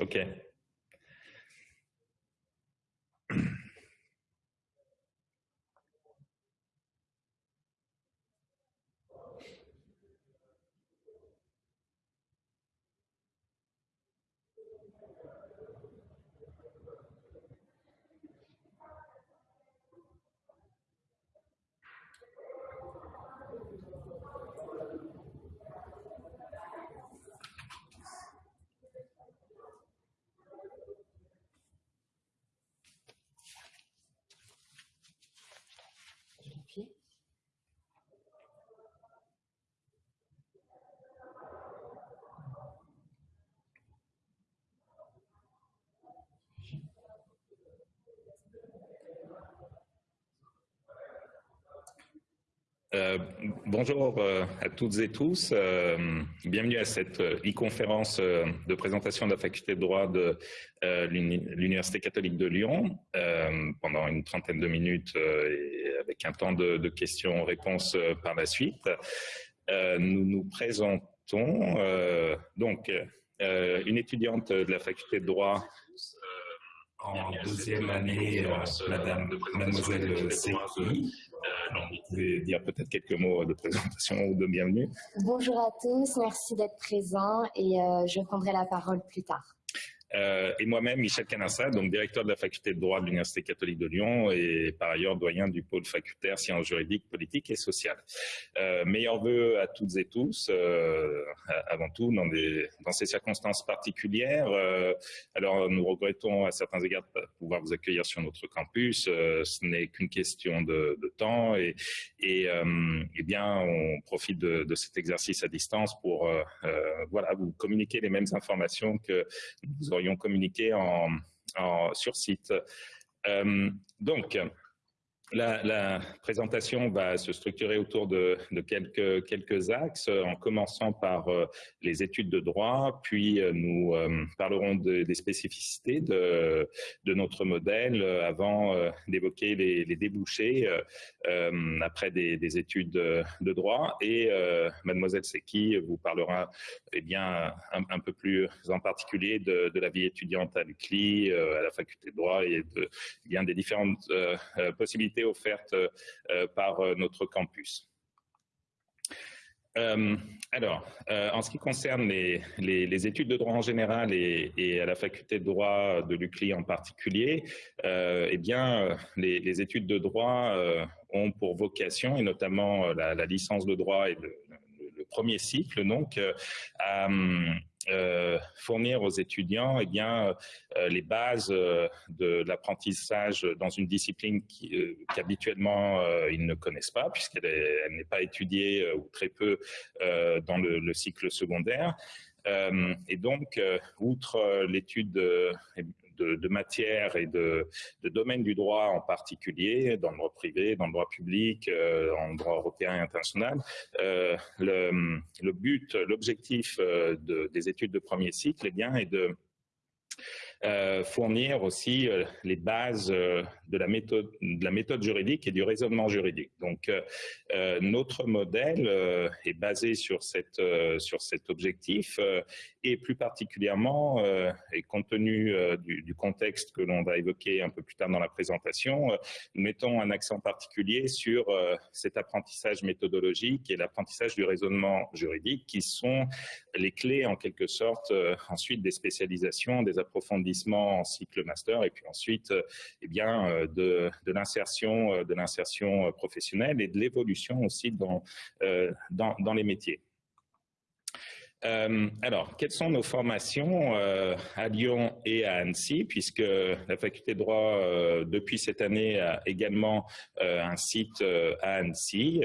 Okay. Euh, bonjour euh, à toutes et tous. Euh, bienvenue à cette e-conférence de présentation de la faculté de droit de l'Université catholique de Lyon pendant une trentaine de minutes et avec un temps de, questions-réponses par la suite. nous nous présentons donc une étudiante de la faculté de droit en deuxième année, Madame, Mademoiselle Seki, vous pouvez dire peut-être quelques mots de présentation ou de bienvenue. Bonjour à tous, merci d'être présents et euh, je prendrai la parole plus tard. Euh, et moi-même, Michel Canassa, donc directeur de la faculté de droit de l'Université catholique de Lyon et par ailleurs doyen du pôle facultaire sciences juridiques, politiques et sociales. Euh, meilleurs voeux à toutes et tous, euh, avant tout dans, ces circonstances particulières. Euh, alors nous regrettons à certains égards de pouvoir vous accueillir sur notre campus. Ce n'est qu'une question de, temps et, et, et, bien on profite de, cet exercice à distance pour voilà vous communiquer les mêmes informations que nous aurions communiqué en, en sur site. Euh, donc, la, présentation va se structurer autour de, quelques, axes, en commençant par euh, les études de droit, puis euh, nous euh, parlerons de, des spécificités de, notre modèle avant d'évoquer les, débouchés après des, des, études de, droit. Et mademoiselle Seki vous parlera eh bien, un, peu plus en particulier de, la vie étudiante à l'UCLI, à la faculté de droit et de, bien, des différentes possibilités offertes euh, par euh, notre campus. Euh, alors, en ce qui concerne les, études de droit en général et, à la faculté de droit de l'UCLI en particulier, eh bien, les, études de droit ont pour vocation, et notamment la, la licence de droit et le, le premier cycle, donc, à, euh, fournir aux étudiants eh bien, euh, les bases euh, de, l'apprentissage dans une discipline qu'habituellement ils ne connaissent pas, puisqu'elle n'est pas étudiée ou très peu dans le, cycle secondaire. et donc, outre l'étude de, de matière et de, de domaine du droit en particulier, dans le droit privé, dans le droit public, euh, en droit européen et international. Euh, le, but, l'objectif euh, de, des études de premier cycle eh bien, est de euh, fournir aussi les bases de la méthode juridique et du raisonnement juridique. Donc notre modèle est basé sur cet objectif et plus particulièrement et compte tenu du, contexte que l'on va évoquer un peu plus tard dans la présentation, nous mettons un accent particulier sur cet apprentissage méthodologique et l'apprentissage du raisonnement juridique qui sont les clés en quelque sorte ensuite des spécialisations, des approfondissements en cycle master et puis ensuite eh bien euh, de, l'insertion euh, l'insertion professionnelle et de l'évolution aussi dans, euh, les métiers. Euh, alors, quelles sont nos formations euh, à Lyon et à Annecy, puisque la faculté de droit, euh, depuis cette année, a également un site à Annecy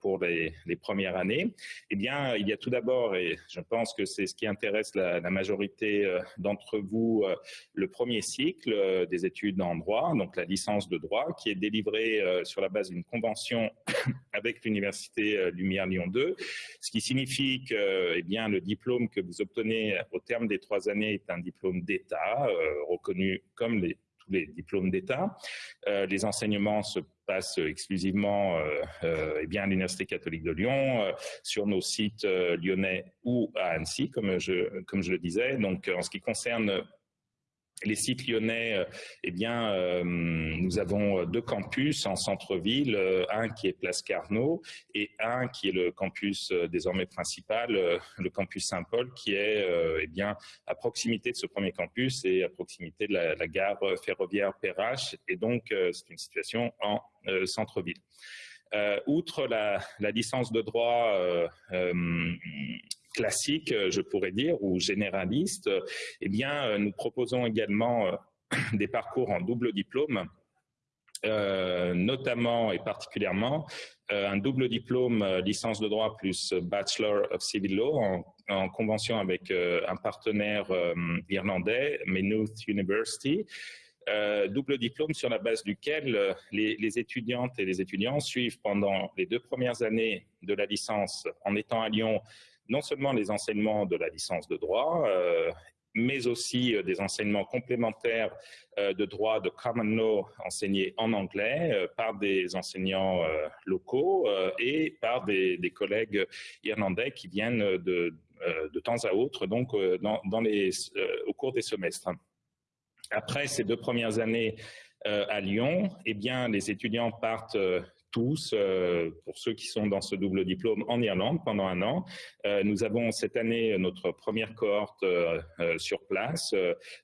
pour les, les, premières années? Eh bien, il y a tout d'abord, et je pense que c'est ce qui intéresse la, la majorité d'entre vous, le premier cycle des études en droit, donc la licence de droit, qui est délivrée sur la base d'une convention avec l'Université Lumière Lyon 2, ce qui signifie que, eh bien, le diplôme que vous obtenez au terme des trois années est un diplôme d'État, euh, reconnu comme tous les diplômes d'État. les enseignements se passent exclusivement eh bien, à l'Université catholique de Lyon, sur nos sites lyonnais ou à Annecy, comme je, comme je le disais. Donc, en ce qui concerne les sites lyonnais, euh, eh bien, euh, nous avons deux campus en centre-ville, euh, un qui est Place Carnot et un qui est le campus désormais principal, le campus Saint-Paul, qui est eh bien à proximité de ce premier campus et à proximité de la, gare ferroviaire Perrache. Et donc, c'est une situation en centre-ville. outre la, licence de droit classique, euh, je pourrais dire, ou généraliste, eh bien, euh, nous proposons également euh, des parcours en double diplôme, notamment et particulièrement un double diplôme licence de droit plus Bachelor of Civil Law en, convention avec un partenaire irlandais, Maynooth University, double diplôme sur la base duquel les, les, étudiantes et les étudiants suivent pendant les deux premières années de la licence en étant à Lyon non seulement les enseignements de la licence de droit, euh, mais aussi euh, des enseignements complémentaires euh, de droit de common law enseignés en anglais par des enseignants locaux et par des, collègues irlandais qui viennent de, de temps à autre, donc au cours des semestres. Après ces deux premières années à Lyon, eh bien, les étudiants partent tous, euh, pour ceux qui sont dans ce double diplôme, en Irlande pendant un an. Euh, nous avons cette année notre première cohorte euh, sur place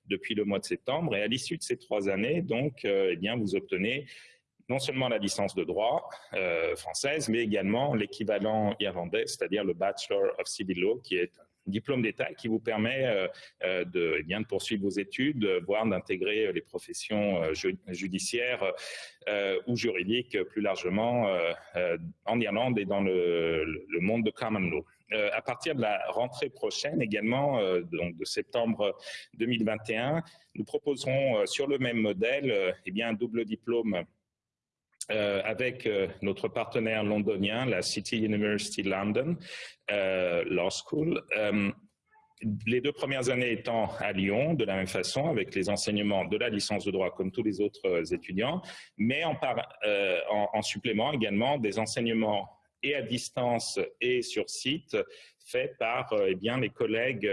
depuis le mois de septembre. Et à l'issue de ces trois années, donc, eh bien, vous obtenez non seulement la licence de droit française, mais également l'équivalent irlandais, c'est-à-dire le Bachelor of Civil Law, qui est diplôme d'État qui vous permet euh, euh, de, eh bien, de poursuivre vos études, voire d'intégrer les professions euh, judiciaires ou juridiques plus largement en Irlande et dans le, le monde de common law. à partir de la rentrée prochaine également, donc de septembre 2021, nous proposerons sur le même modèle eh bien, un double diplôme euh, avec euh, notre partenaire londonien, la City University London euh, Law School. les deux premières années étant à Lyon, de la même façon, avec les enseignements de la licence de droit comme tous les autres étudiants, mais en, en, supplément également des enseignements et à distance et sur site faits par eh bien, les collègues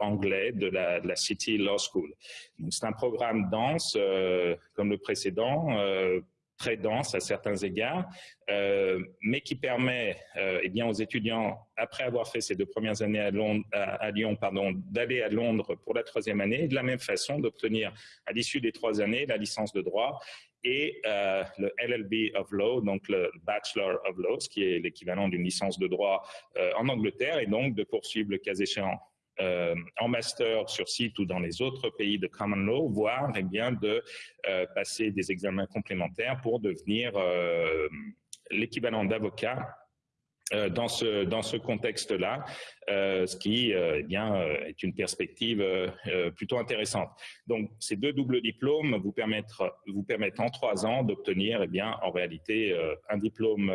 anglais de la, de la, City Law School. C'est un programme dense, comme le précédent, très dense à certains égards, euh, mais qui permet euh, eh bien, aux étudiants, après avoir fait ces deux premières années à, Lyon, pardon, d'aller à Londres pour la troisième année, de la même façon d'obtenir à l'issue des trois années la licence de droit et euh, le LLB of Law, donc le Bachelor of Law, ce qui est l'équivalent d'une licence de droit en Angleterre, et donc de poursuivre le cas échéant euh, en master sur site ou dans les autres pays de common law, voire eh bien, de euh, passer des examens complémentaires pour devenir euh, l'équivalent d'avocat dans ce, dans ce contexte-là, ce qui eh bien, est une perspective plutôt intéressante. Donc, ces deux doubles diplômes vous permettent, vous permettent en trois ans d'obtenir eh bien, en réalité un diplôme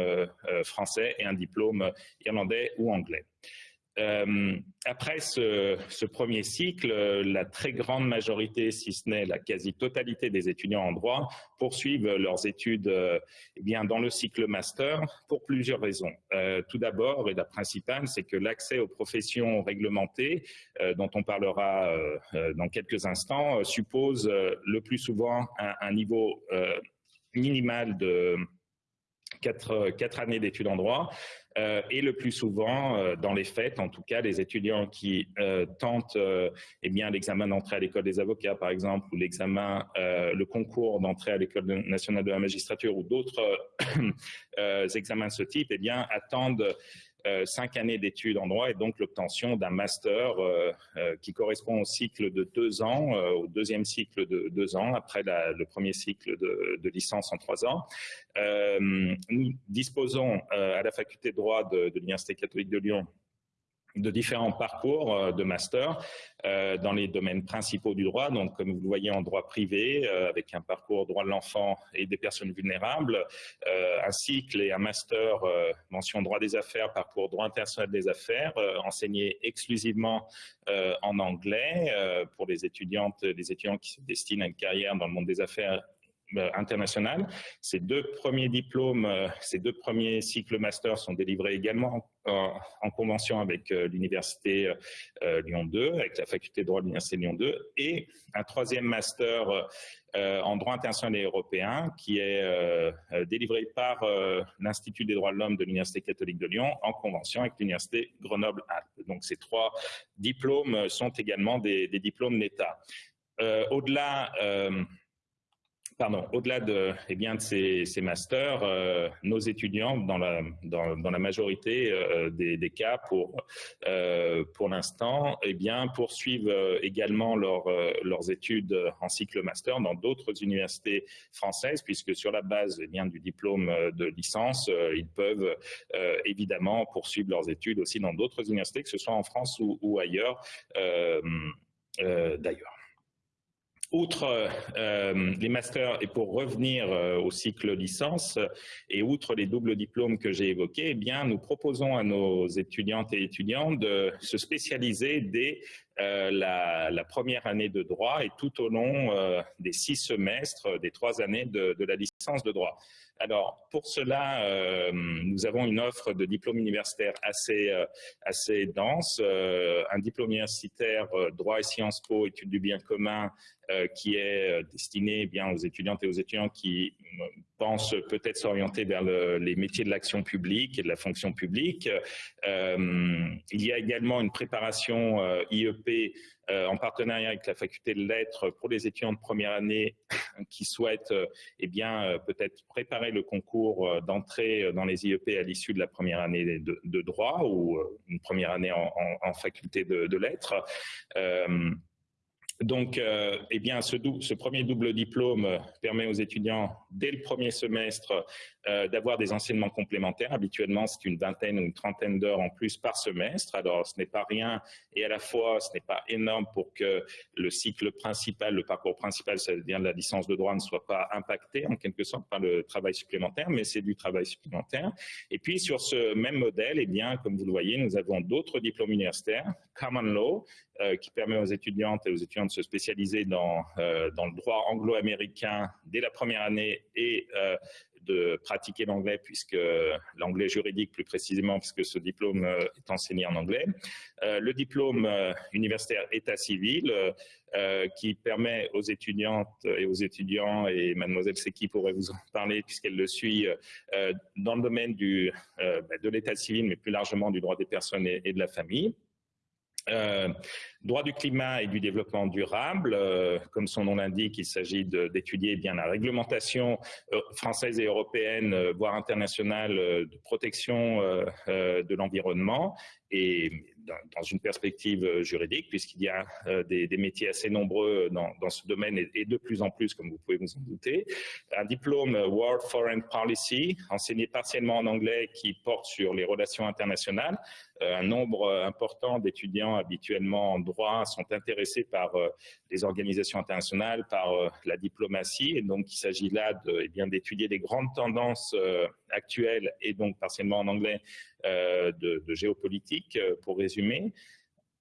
français et un diplôme irlandais ou anglais. Euh, après ce, premier cycle, la très grande majorité, si ce n'est la quasi-totalité des étudiants en droit, poursuivent leurs études euh, eh bien, dans le cycle master pour plusieurs raisons. Euh, tout d'abord, et la principale, c'est que l'accès aux professions réglementées, dont on parlera dans quelques instants, suppose le plus souvent un niveau minimal de quatre, quatre années d'études en droit, euh, et le plus souvent, euh, dans les faits, en tout cas, les étudiants qui euh, tentent eh bien l'examen d'entrée à l'école des avocats, par exemple, ou l'examen, le concours d'entrée à l'école nationale de la magistrature ou d'autres examens de ce type, eh bien, attendent euh, cinq années d'études en droit et donc l'obtention d'un master euh, euh, qui correspond au cycle de deux ans, au deuxième cycle de deux ans, après le premier cycle de, licence en trois ans. nous disposons à la faculté de droit de l'Université catholique de Lyon de différents parcours euh, de master euh, dans les domaines principaux du droit, donc comme vous le voyez en droit privé, euh, avec un parcours droit de l'enfant et des personnes vulnérables, un cycle et un master mention droit des affaires, parcours droit international des affaires, enseigné exclusivement en anglais pour les étudiantes, les étudiants qui se destinent à une carrière dans le monde des affaires euh, international. Ces deux premiers diplômes, euh, ces deux premiers cycles master sont délivrés également en, convention avec euh, l'Université Lyon 2, avec la faculté de droit de l'Université Lyon 2, et un troisième master en droit international et européen qui est délivré par l'Institut des droits de l'homme de l'Université catholique de Lyon en convention avec l'Université Grenoble-Alpes. Donc ces trois diplômes sont également des diplômes d'État. Au-delà pardon, au-delà de, eh bien, de ces, masters, euh, nos étudiants, dans la, dans, la majorité euh, des, cas, pour, euh, pour l'instant, eh bien, poursuivent également leur, leurs études en cycle master dans d'autres universités françaises, puisque sur la base eh bien, du diplôme de licence, ils peuvent évidemment poursuivre leurs études aussi dans d'autres universités, que ce soit en France ou, ou ailleurs d'ailleurs. Outre euh, les masters, et pour revenir euh, au cycle licence, et outre les doubles diplômes que j'ai évoqués, eh bien, nous proposons à nos étudiantes et étudiants de se spécialiser dès euh, la, première année de droit et tout au long des six semestres, des trois années de la licence de droit. Alors, pour cela, euh, nous avons une offre de diplôme universitaire assez, euh, dense. Euh, un diplôme universitaire droit et Sciences Po, études du bien commun, qui est destiné eh bien aux étudiantes et aux étudiants qui pensent peut-être s'orienter vers les métiers de l'action publique et de la fonction publique. il y a également une préparation IEP en partenariat avec la faculté de lettres pour les étudiants de première année qui souhaitent euh, eh bien euh, peut-être préparer le concours d'entrée dans les IEP à l'issue de la première année de, droit ou une première année en, faculté de lettres. Donc, euh, eh bien, ce, premier double diplôme permet aux étudiants, dès le premier semestre, euh, d'avoir des enseignements complémentaires. Habituellement, c'est une vingtaine ou une trentaine d'heures en plus par semestre. Alors, ce n'est pas rien et à la fois, ce n'est pas énorme pour que le cycle principal, le parcours principal, c'est-à-dire la licence de droit, ne soit pas impacté en quelque sorte par le travail supplémentaire, mais c'est du travail supplémentaire. Et puis, sur ce même modèle, eh bien, comme vous le voyez, nous avons d'autres diplômes universitaires, Common Law, euh, qui permet aux étudiantes et aux étudiants de se spécialiser dans, euh, dans le droit anglo-américain dès la première année et euh, de pratiquer l'anglais, puisque l'anglais juridique plus précisément, puisque ce diplôme est enseigné en anglais. le diplôme universitaire état civil, qui permet aux étudiantes et aux étudiants, et mademoiselle Seki pourrait vous en parler puisqu'elle le suit, dans le domaine du, bah, de l'état civil, mais plus largement du droit des personnes et de la famille. Euh, droit du climat et du développement durable, euh, comme son nom l'indique, il s'agit d'étudier bien la réglementation euh, française et européenne, voire internationale, de protection de l'environnement et dans une perspective euh, juridique, puisqu'il y a euh, des, métiers assez nombreux dans, ce domaine et, de plus en plus, comme vous pouvez vous en douter. Un diplôme euh, World Foreign Policy, enseigné partiellement en anglais, qui porte sur les relations internationales. Un nombre important d'étudiants habituellement en droit sont intéressés par les organisations internationales, par la diplomatie, et donc il s'agit là de, eh d'étudier les grandes tendances actuelles et donc partiellement en anglais euh, de, géopolitique, euh, pour résumer.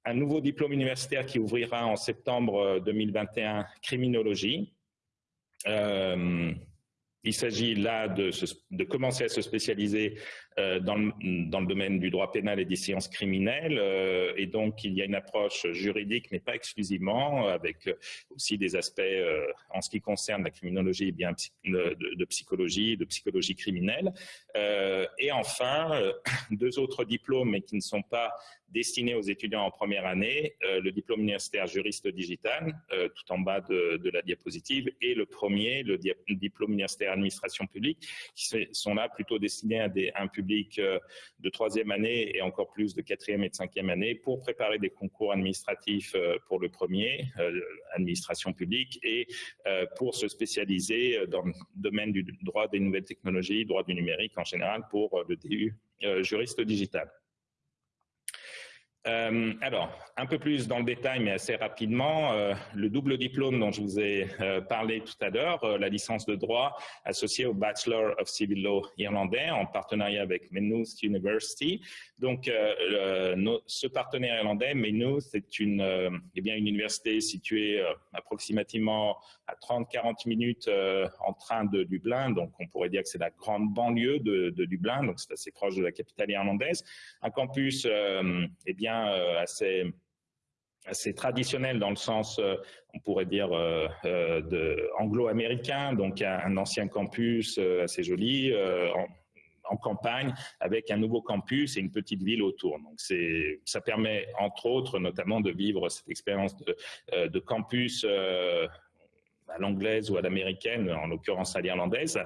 Un nouveau diplôme universitaire qui ouvrira en septembre 2021, euh, criminologie. Il s'agit là de, commencer à se spécialiser dans, le, dans, le, domaine du droit pénal et des sciences criminelles. Euh, et donc, il y a une approche juridique, mais pas exclusivement, avec aussi des aspects euh, en ce qui concerne la criminologie, bien de, psychologie, de psychologie criminelle. et enfin, deux autres diplômes, mais qui ne sont pas destinés aux étudiants en première année, le diplôme universitaire juriste digital, tout en bas de, la diapositive, et le premier, le diplôme universitaire administration publique, qui sont là plutôt destinés à un public euh, de troisième année et encore plus de quatrième et de cinquième année pour préparer des concours administratifs euh, pour le premier, euh, administration publique, et pour se spécialiser dans le domaine du droit des nouvelles technologies, droit du numérique en général pour le DU juriste digital. Euh, alors, un peu plus dans le détail, mais assez rapidement, euh, le double diplôme dont je vous ai euh, parlé tout à l'heure, la licence de droit associée au Bachelor of Civil Law irlandais en partenariat avec Maynooth University. Donc, ce partenaire irlandais, Maynooth, c'est une, eh bien, une université située approximativement à 30-40 minutes en train de Dublin. Donc, on pourrait dire que c'est la grande banlieue de, de Dublin, donc c'est assez proche de la capitale irlandaise. Un campus, eh bien, euh, assez traditionnel dans le sens, euh, on pourrait dire, euh, anglo-américain, donc un, ancien campus assez joli, en, campagne, avec un nouveau campus et une petite ville autour. Donc ça permet, entre autres, notamment de vivre cette expérience de campus à l'anglaise ou à l'américaine, en l'occurrence à l'irlandaise.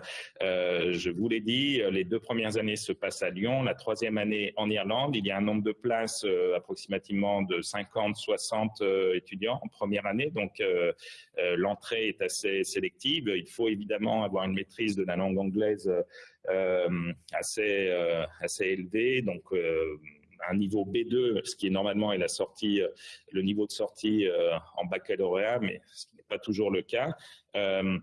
Euh, je vous l'ai dit, les deux premières années se passent à Lyon, la troisième année en Irlande. Il y a un nombre de places euh, approximativement de 50-60 euh, étudiants en première année, donc l'entrée est assez sélective. Il faut évidemment avoir une maîtrise de la langue anglaise assez, assez élevée, donc un niveau B2, ce qui est normalement est la sortie, le niveau de sortie en baccalauréat, mais ce qui toujours le cas. Euh,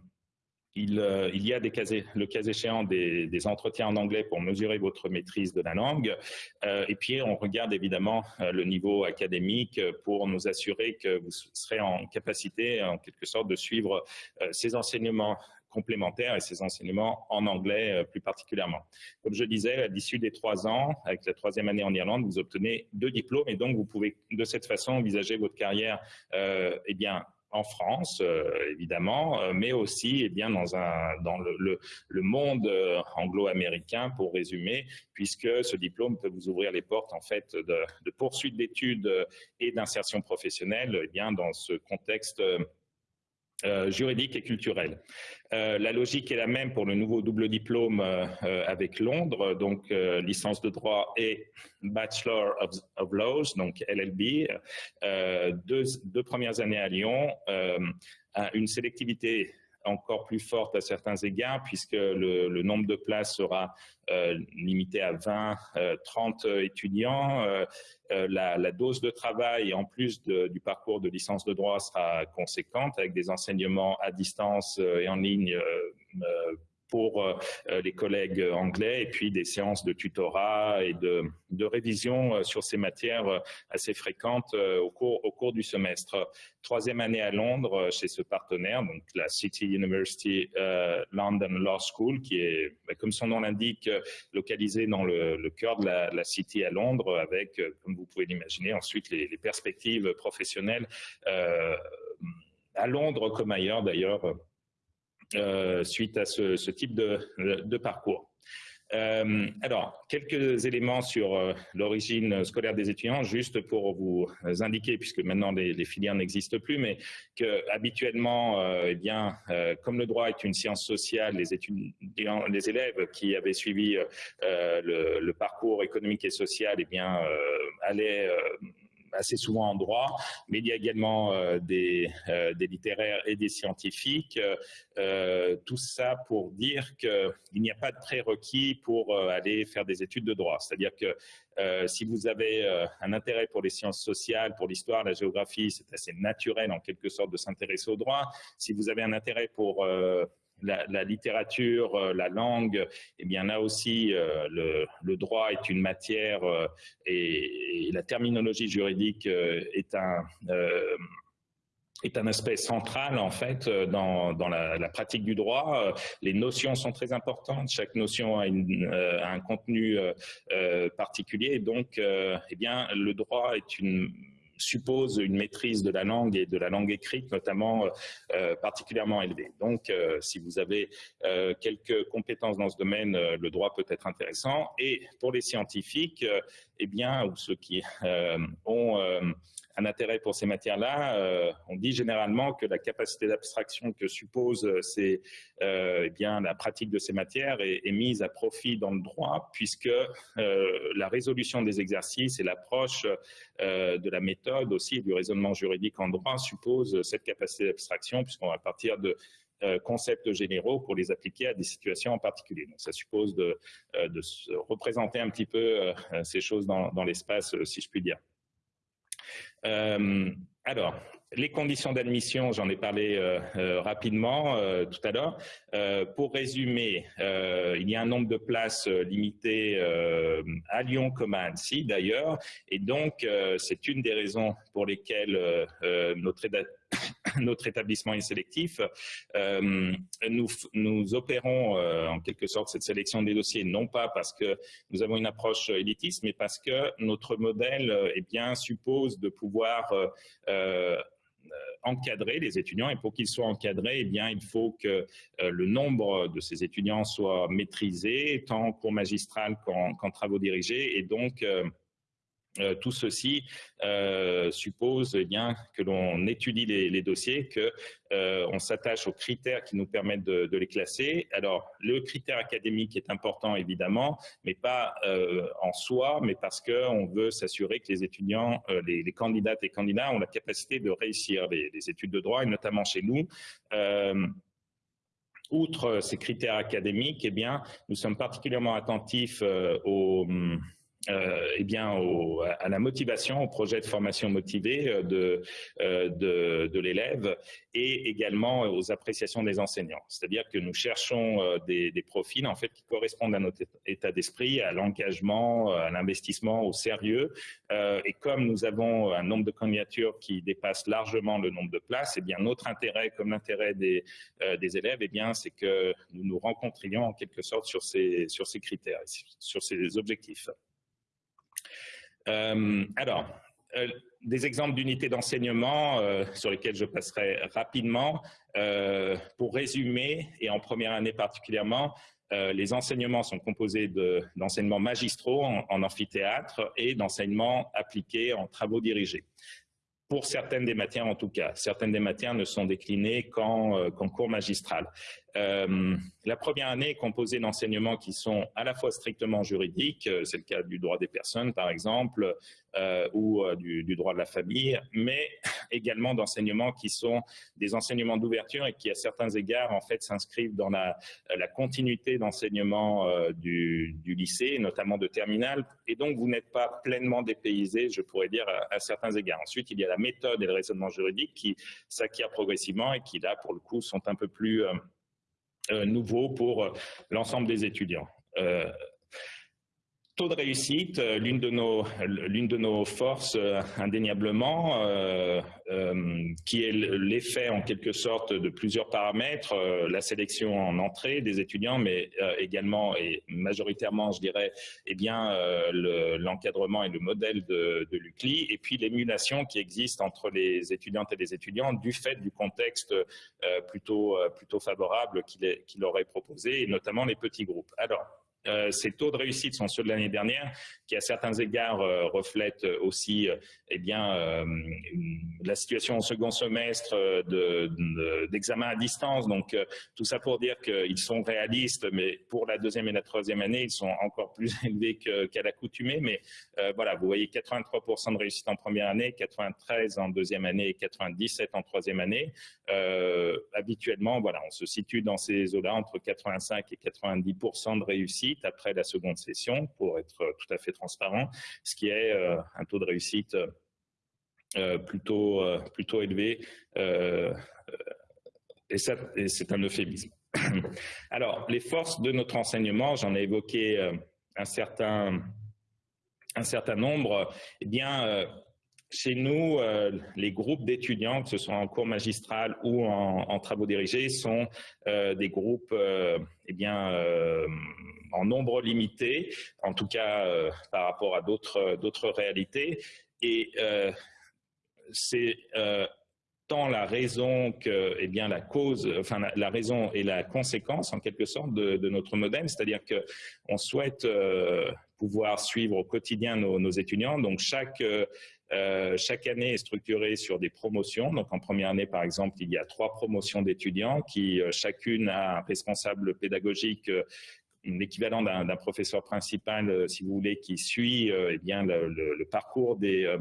il, euh, il, y a le cas échéant des, entretiens en anglais pour mesurer votre maîtrise de la langue. Euh, et puis, on regarde évidemment le niveau académique pour nous assurer que vous serez en capacité, en quelque sorte, de suivre ces enseignements complémentaires et ces enseignements en anglais plus particulièrement. Comme je disais, à l'issue des trois ans, avec la troisième année en Irlande, vous obtenez deux diplômes et donc vous pouvez de cette façon envisager votre carrière eh bien, en France, euh, évidemment, euh, mais aussi eh bien, dans, un, dans le, monde anglo-américain, pour résumer, puisque ce diplôme peut vous ouvrir les portes en fait de, de poursuite d'études et d'insertion professionnelle eh bien, dans ce contexte euh, juridique et culturel. Euh, la logique est la même pour le nouveau double diplôme euh, avec Londres, donc licence de droit et Bachelor of, Laws, donc LLB, deux, deux, premières années à Lyon, une sélectivité encore plus forte à certains égards, puisque le, nombre de places sera euh, limité à 20, 30 euh, étudiants. Euh, la, dose de travail, en plus du parcours de licence de droit, sera conséquente, avec des enseignements à distance et en ligne pour euh, euh, les collègues anglais et puis des séances de tutorat et de, de révision euh, sur ces matières assez fréquentes au cours, au cours du semestre. Troisième année à Londres chez ce partenaire, donc la City University London Law School, qui est, bah, comme son nom l'indique, localisée dans le, le cœur de la, la, City à Londres, avec, comme vous pouvez l'imaginer, ensuite les, les, perspectives professionnelles à Londres comme ailleurs d'ailleurs euh, suite à ce, type de, parcours. Euh, alors, quelques éléments sur euh, l'origine scolaire des étudiants, juste pour vous indiquer, puisque maintenant les, filières n'existent plus, mais que habituellement, euh, eh bien, euh, comme le droit est une science sociale, les élèves qui avaient suivi le, le, parcours économique et social, eh bien, allaient assez souvent en droit, mais il y a également euh, des, euh, des, littéraires et des scientifiques. Euh, tout ça pour dire qu'il n'y a pas de prérequis pour aller faire des études de droit. C'est-à-dire que si vous avez un intérêt pour les sciences sociales, pour l'histoire, la géographie, c'est assez naturel en quelque sorte de s'intéresser au droit. Si vous avez un intérêt pour la, littérature, euh, la langue, eh bien là aussi, euh, le, droit est une matière euh, et, la terminologie juridique est un est un aspect central en fait dans, dans la, pratique du droit. Les notions sont très importantes. Chaque notion a, a un contenu particulier. Donc, eh bien, le droit est une suppose une maîtrise de la langue et de la langue écrite, notamment euh, particulièrement élevée. Donc, euh, si vous avez euh, quelques compétences dans ce domaine, le droit peut être intéressant. Et pour les scientifiques, eh bien, ou ceux qui ont un intérêt pour ces matières-là, euh, on dit généralement que la capacité d'abstraction que suppose euh, c'est euh, eh bien la pratique de ces matières est, mise à profit dans le droit puisque la résolution des exercices et l'approche de la méthode aussi du raisonnement juridique en droit suppose cette capacité d'abstraction puisqu'on va partir de concepts généraux pour les appliquer à des situations en particulier. Donc ça suppose de, de représenter un petit peu ces choses dans l'espace, si je puis dire. Alors, les conditions d'admission, j'en ai parlé euh, euh, rapidement euh, tout à l'heure. pour résumer, il y a un nombre de places limité à Lyon comme à Annecy d'ailleurs, et donc c'est une des raisons pour lesquelles notre, notre, établissement est sélectif. nous, nous opérons en quelque sorte cette sélection des dossiers, non pas parce que nous avons une approche élitiste, mais parce que notre modèle eh suppose de pouvoir euh, encadrer les étudiants et pour qu'ils soient encadrés, eh bien, il faut que euh, le nombre de ces étudiants soit maîtrisé, tant cours magistral qu'en travaux dirigés et donc euh, euh, tout ceci euh, suppose eh bien, que l'on étudie les, dossiers, qu'on euh, s'attache aux critères qui nous permettent de, les classer. Alors, le critère académique est important, évidemment, mais pas en soi, mais parce qu'on veut s'assurer que les étudiants, les, candidates et candidats ont la capacité de réussir les, études de droit, et notamment chez nous outre ces critères académiques, eh bien, nous sommes particulièrement attentifs aux, euh, eh bien, à la motivation, au projet de formation motivé euh, de, euh, de, de l'élève et également aux appréciations des enseignants. C'est-à-dire que nous cherchons des, des, profils en fait qui correspondent à notre état d'esprit, à l'engagement, à l'investissement, au sérieux. et comme nous avons un nombre de candidatures qui dépasse largement le nombre de places, eh bien notre intérêt, comme l'intérêt des, des élèves, eh bien c'est que nous nous rencontrions en quelque sorte sur ces sur ces critères, sur ces objectifs. Euh, alors, euh, des exemples d'unités d'enseignement euh, sur lesquels je passerai rapidement. pour résumer, et en première année particulièrement, les enseignements sont composés d'enseignements magistraux en amphithéâtre et d'enseignements appliqués en travaux dirigés pour certaines des matières en tout cas. Certaines des matières ne sont déclinées qu'en euh, cours magistral. Euh, la première année est composée d'enseignements qui sont à la fois strictement juridiques, euh, c'est le cas du droit des personnes par exemple, ou du, droit de la famille, mais également d'enseignements qui sont des enseignements d'ouverture et qui à certains égards en fait s'inscrivent dans la, continuité d'enseignement du, lycée, notamment de terminale, et donc vous n'êtes pas pleinement dépaysé, je pourrais dire, à, certains égards. Ensuite, il y a la méthode et le raisonnement juridique qui s'acquièrent progressivement et qui, là, pour le coup, sont un peu plus euh, euh, nouveaux pour euh, l'ensemble des étudiants taux de réussite, euh, l'une de nos forces euh, indéniablement, euh, qui est l'effet en quelque sorte de plusieurs paramètres, la sélection en entrée des étudiants, mais également et majoritairement, je dirais, eh bien l'encadrement et le modèle de, l'UCLI, et puis l'émulation qui existe entre les étudiantes et les étudiants du fait du contexte plutôt plutôt favorable qu'il qu'il aurait proposé, et notamment les petits groupes. Alors euh, ces taux de réussite sont ceux de l'année dernière, qui à certains égards euh, reflètent aussi euh, eh bien, la situation au second semestre d'examen à distance. Donc tout ça pour dire qu'ils sont réalistes, mais pour la deuxième et la troisième année, ils sont encore plus élevés qu'à l'accoutumée. Mais voilà, vous voyez 83% de réussite en première année, 93 en deuxième année et 97 en troisième année. habituellement, voilà, on se situe dans ces eaux-là entre 85 et 90% de réussite après la seconde session, pour être euh, tout à fait transparent, ce qui est euh, un taux de réussite euh, plutôt, plutôt élevé, et, c'est un euphémisme. Alors, les forces de notre enseignement, j'en ai évoqué un certain, un certain nombre, eh bien, chez nous, les groupes d'étudiants, que ce soit en cours magistral ou en, travaux dirigés, sont des groupes eh bien, en nombre limité, en tout cas euh, par rapport à d'autres réalités. Et euh, c'est euh, tant la raison que eh bien la cause, enfin la, raison et la conséquence en quelque sorte de, notre modèle, c'est-à-dire que on souhaite pouvoir suivre au quotidien nos, étudiants. Donc chaque chaque année est structurée sur des promotions. Donc en première année, par exemple, il y a trois promotions d'étudiants qui chacune a un responsable pédagogique l'équivalent d'un professeur principal, euh, si vous voulez, qui suit euh, eh bien le, parcours des,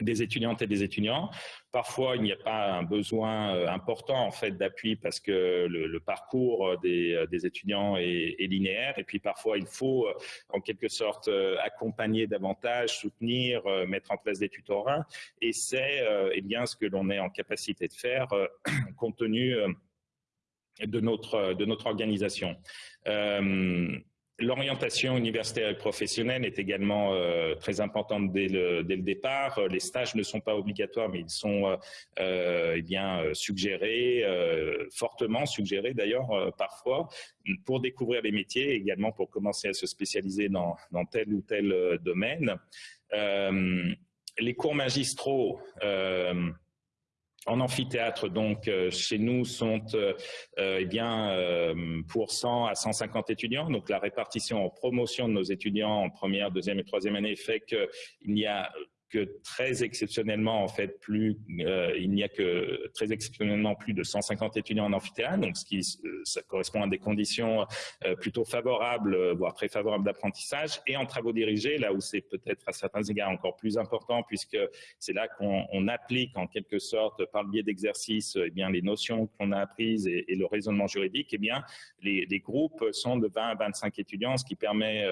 des étudiantes et des étudiants. Parfois, il n'y a pas un besoin euh, important en fait d'appui parce que le, parcours des, euh, des étudiants est, linéaire. Et puis parfois, il faut euh, en quelque sorte accompagner davantage, soutenir, mettre en place des tutorats. Et c'est eh bien ce que l'on est en capacité de faire compte tenu de notre de notre organisation. L'orientation universitaire et professionnelle est également euh, très importante dès le, dès le, départ. Les stages ne sont pas obligatoires, mais ils sont euh, euh eh bien suggérés, euh, fortement suggérés d'ailleurs parfois, pour découvrir les métiers, également pour commencer à se spécialiser dans, dans tel ou tel domaine. les cours magistraux en amphithéâtre, donc, euh, chez nous, sont euh, euh, eh bien, pour 100 à 150 étudiants. Donc, la répartition en promotion de nos étudiants en première, deuxième et troisième année fait qu'il n'y a que très exceptionnellement, en fait, plus, euh, il n'y a que très exceptionnellement plus de 150 étudiants en amphithéâtre, donc ce qui euh, correspond à des conditions euh, plutôt favorables, voire très favorables d'apprentissage, et en travaux dirigés, là où c'est peut-être à certains égards encore plus important, puisque c'est là qu'on applique en quelque sorte, par le biais d'exercices, eh bien les notions qu'on a apprises et, le raisonnement juridique, eh bien les, groupes sont de 20 à 25 étudiants, ce qui permet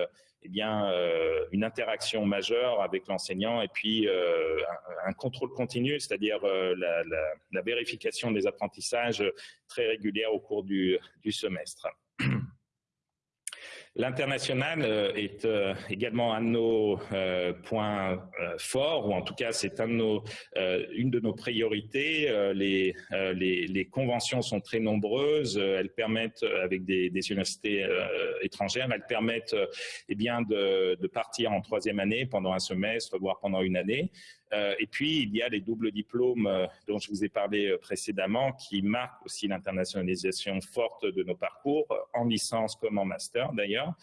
eh bien, euh, une interaction majeure avec l'enseignant et puis euh, un, contrôle continu, c'est-à-dire euh, la, vérification des apprentissages très régulière au cours du semestre. L'international euh, est euh, également un de nos euh, points forts, ou en tout cas c'est un de nos, une de nos priorités. Les, les, les, conventions sont très nombreuses, elles permettent, avec des, des universités étrangères, elles permettent eh bien, de, de partir en troisième année pendant un semestre, voire pendant une année. Euh, et puis, il y a les doubles diplômes euh, dont je vous ai parlé euh, précédemment qui marquent aussi l'internationalisation forte de nos parcours, en licence comme en master d'ailleurs.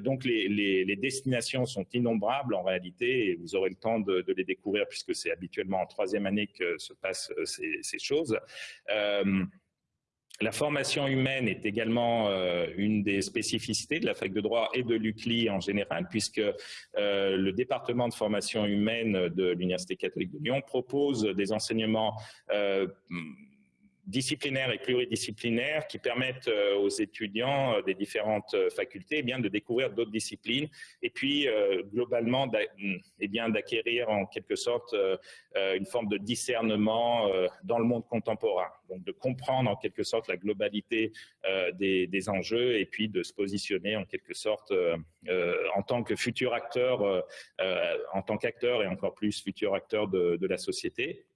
donc, les, destinations sont innombrables en réalité et vous aurez le temps de, les découvrir puisque c'est habituellement en troisième année que se passent ces, ces choses. La formation humaine est également euh, une des spécificités de la fac de droit et de l'UCLI en général, puisque euh, le département de formation humaine de l'Université catholique de Lyon propose des enseignements euh, disciplinaires et pluridisciplinaires qui permettent euh, aux étudiants euh, des différentes euh, facultés eh bien, de découvrir d'autres disciplines et puis globalement eh bien d'acquérir en quelque sorte une forme de discernement dans le monde contemporain. Donc de comprendre en quelque sorte la globalité des, des enjeux et puis de se positionner en quelque sorte en tant que futur acteur, en tant qu'acteur et encore plus futur acteur de la société.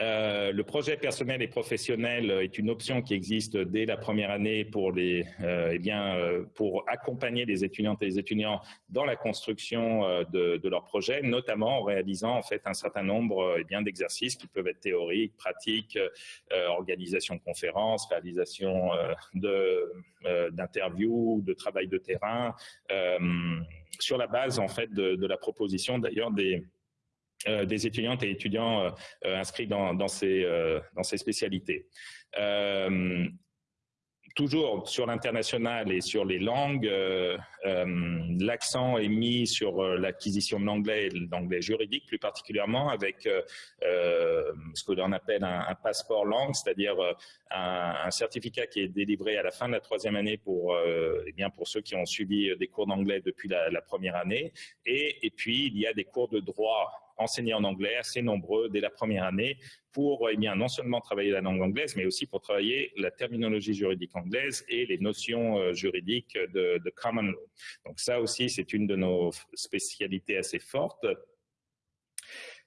Euh, le projet personnel et professionnel est une option qui existe dès la première année pour les, euh, eh bien, euh, pour accompagner les étudiantes et les étudiants dans la construction euh, de, leur projet, notamment en réalisant en fait un certain nombre eh bien d'exercices qui peuvent être théoriques, pratiques, organisation de conférences, réalisation de d'interviews, de travail de terrain, sur la base en fait de la proposition d'ailleurs des euh, des étudiantes et étudiants euh, euh, inscrits dans, ces, dans ces spécialités. Toujours sur l'international et sur les langues, l'accent est mis sur l'acquisition de l'anglais et l'anglais juridique plus particulièrement avec ce que l'on appelle un, passeport langue, c'est-à-dire un, certificat qui est délivré à la fin de la troisième année pour, eh bien pour ceux qui ont suivi des cours d'anglais depuis la, première année. Et puis, il y a des cours de droit enseignés en anglais, assez nombreux dès la première année, pour eh bien, non seulement travailler la langue anglaise, mais aussi pour travailler la terminologie juridique anglaise et les notions euh, juridiques de, common law. Donc ça aussi, c'est une de nos spécialités assez fortes.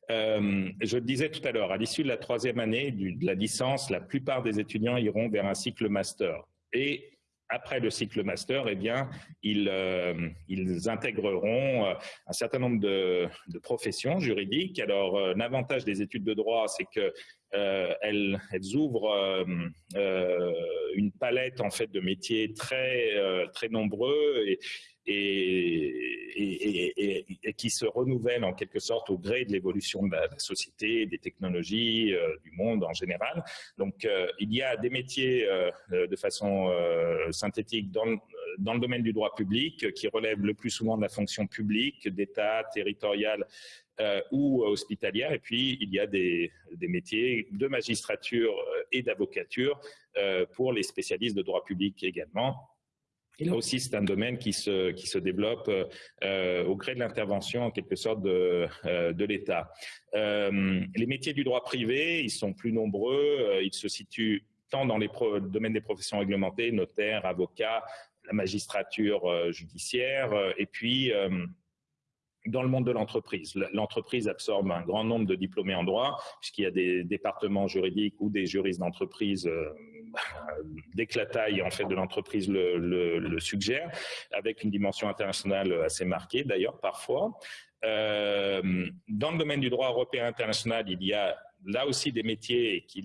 Euh, je le disais tout à l'heure, à l'issue de la troisième année de la licence, la plupart des étudiants iront vers un cycle master. Et après le cycle master, eh bien, ils, euh, intégreront euh, un certain nombre de, professions juridiques. Alors, euh, l'avantage des études de droit, c'est que elles, elles, ouvrent une palette en fait de métiers très très nombreux et, qui se renouvellent en quelque sorte au gré de l'évolution de la, société, des technologies, euh, du monde en général. Donc, euh, il y a des métiers euh, de façon synthétique dans dans le domaine du droit public qui relèvent le plus souvent de la fonction publique, d'État, territorial, ou hospitalières. Et puis, il y a des métiers de magistrature et d'avocature pour les spécialistes de droit public également. Là aussi, c'est un domaine qui se, qui se développe euh, au gré de l'intervention, en quelque sorte, de, euh, de l'État. Euh, les métiers du droit privé, ils sont plus nombreux. ils se situent tant dans les domaines des professions réglementées, notaires, avocats, la magistrature judiciaire, et puis dans le monde de l'entreprise. L'entreprise absorbe un grand nombre de diplômés en droit, puisqu'il y a des départements juridiques ou des juristes d'entreprise dès que la taille en fait de l'entreprise le, le, suggère, avec une dimension internationale assez marquée d'ailleurs parfois. Euh, dans le domaine du droit européen international, il y a là aussi des métiers qui,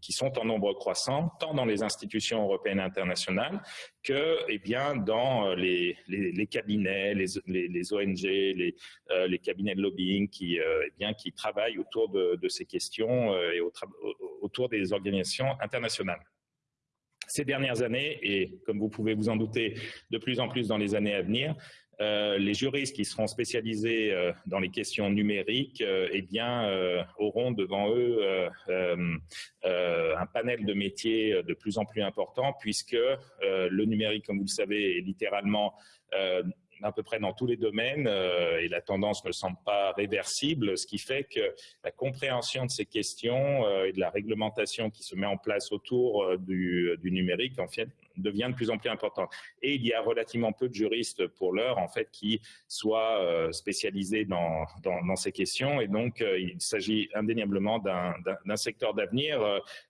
qui, sont en nombre croissant, tant dans les institutions européennes et internationales que eh bien, dans les, les, cabinets, les, ONG, les, euh, les cabinets de lobbying qui, euh, eh bien, qui travaillent autour de, ces questions euh, et autour des organisations internationales. Ces dernières années, et comme vous pouvez vous en douter, de plus en plus dans les années à venir, euh, les juristes qui seront spécialisés euh, dans les questions numériques euh, eh bien, auront devant eux un panel de métiers de plus en plus important puisque le numérique, comme vous le savez, est littéralement à peu près dans tous les domaines et la tendance ne semble pas réversible, ce qui fait que la compréhension de ces questions et de la réglementation qui se met en place autour du, du, numérique en fait, devient de plus en plus importante. Et il y a relativement peu de juristes pour l'heure en fait qui soient spécialisés dans, ces questions et donc il s'agit indéniablement d'un secteur d'avenir,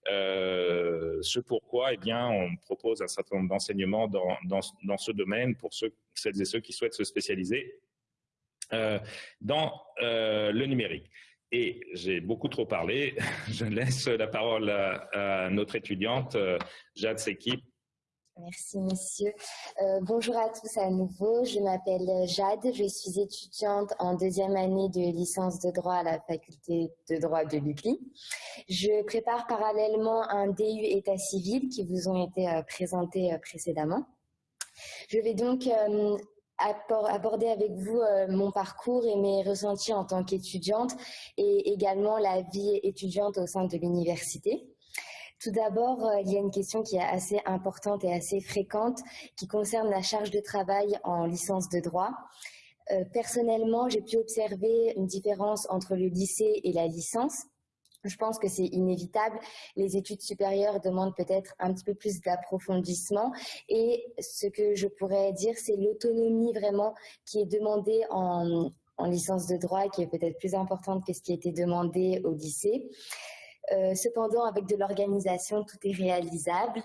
ce pourquoi eh bien, on propose un certain nombre d'enseignements dans, dans, ce domaine pour ceux celles et ceux qui souhaitent se spécialiser euh, dans euh, le numérique. Et j'ai beaucoup trop parlé. Je laisse la parole à, notre étudiante, euh, Jade Seki. Merci, monsieur. bonjour à tous à nouveau. Je m'appelle Jade. Je suis étudiante en deuxième année de licence de droit à la faculté de droit de l'UCLI. Je prépare parallèlement un DU État civil qui vous ont été présentés précédemment. Je vais donc euh, aborder avec vous euh, mon parcours et mes ressentis en tant qu'étudiante et également la vie étudiante au sein de l'université. Tout d'abord, euh, il y a une question qui est assez importante et assez fréquente qui concerne la charge de travail en licence de droit. personnellement, j'ai pu observer une différence entre le lycée et la licence. Je pense que c'est inévitable. Les études supérieures demandent peut-être un petit peu plus d'approfondissement. Et ce que je pourrais dire, c'est l'autonomie vraiment qui est demandée en, licence de droit, qui est peut-être plus importante que ce qui était demandé au lycée. Euh, cependant, avec de l'organisation, tout est réalisable.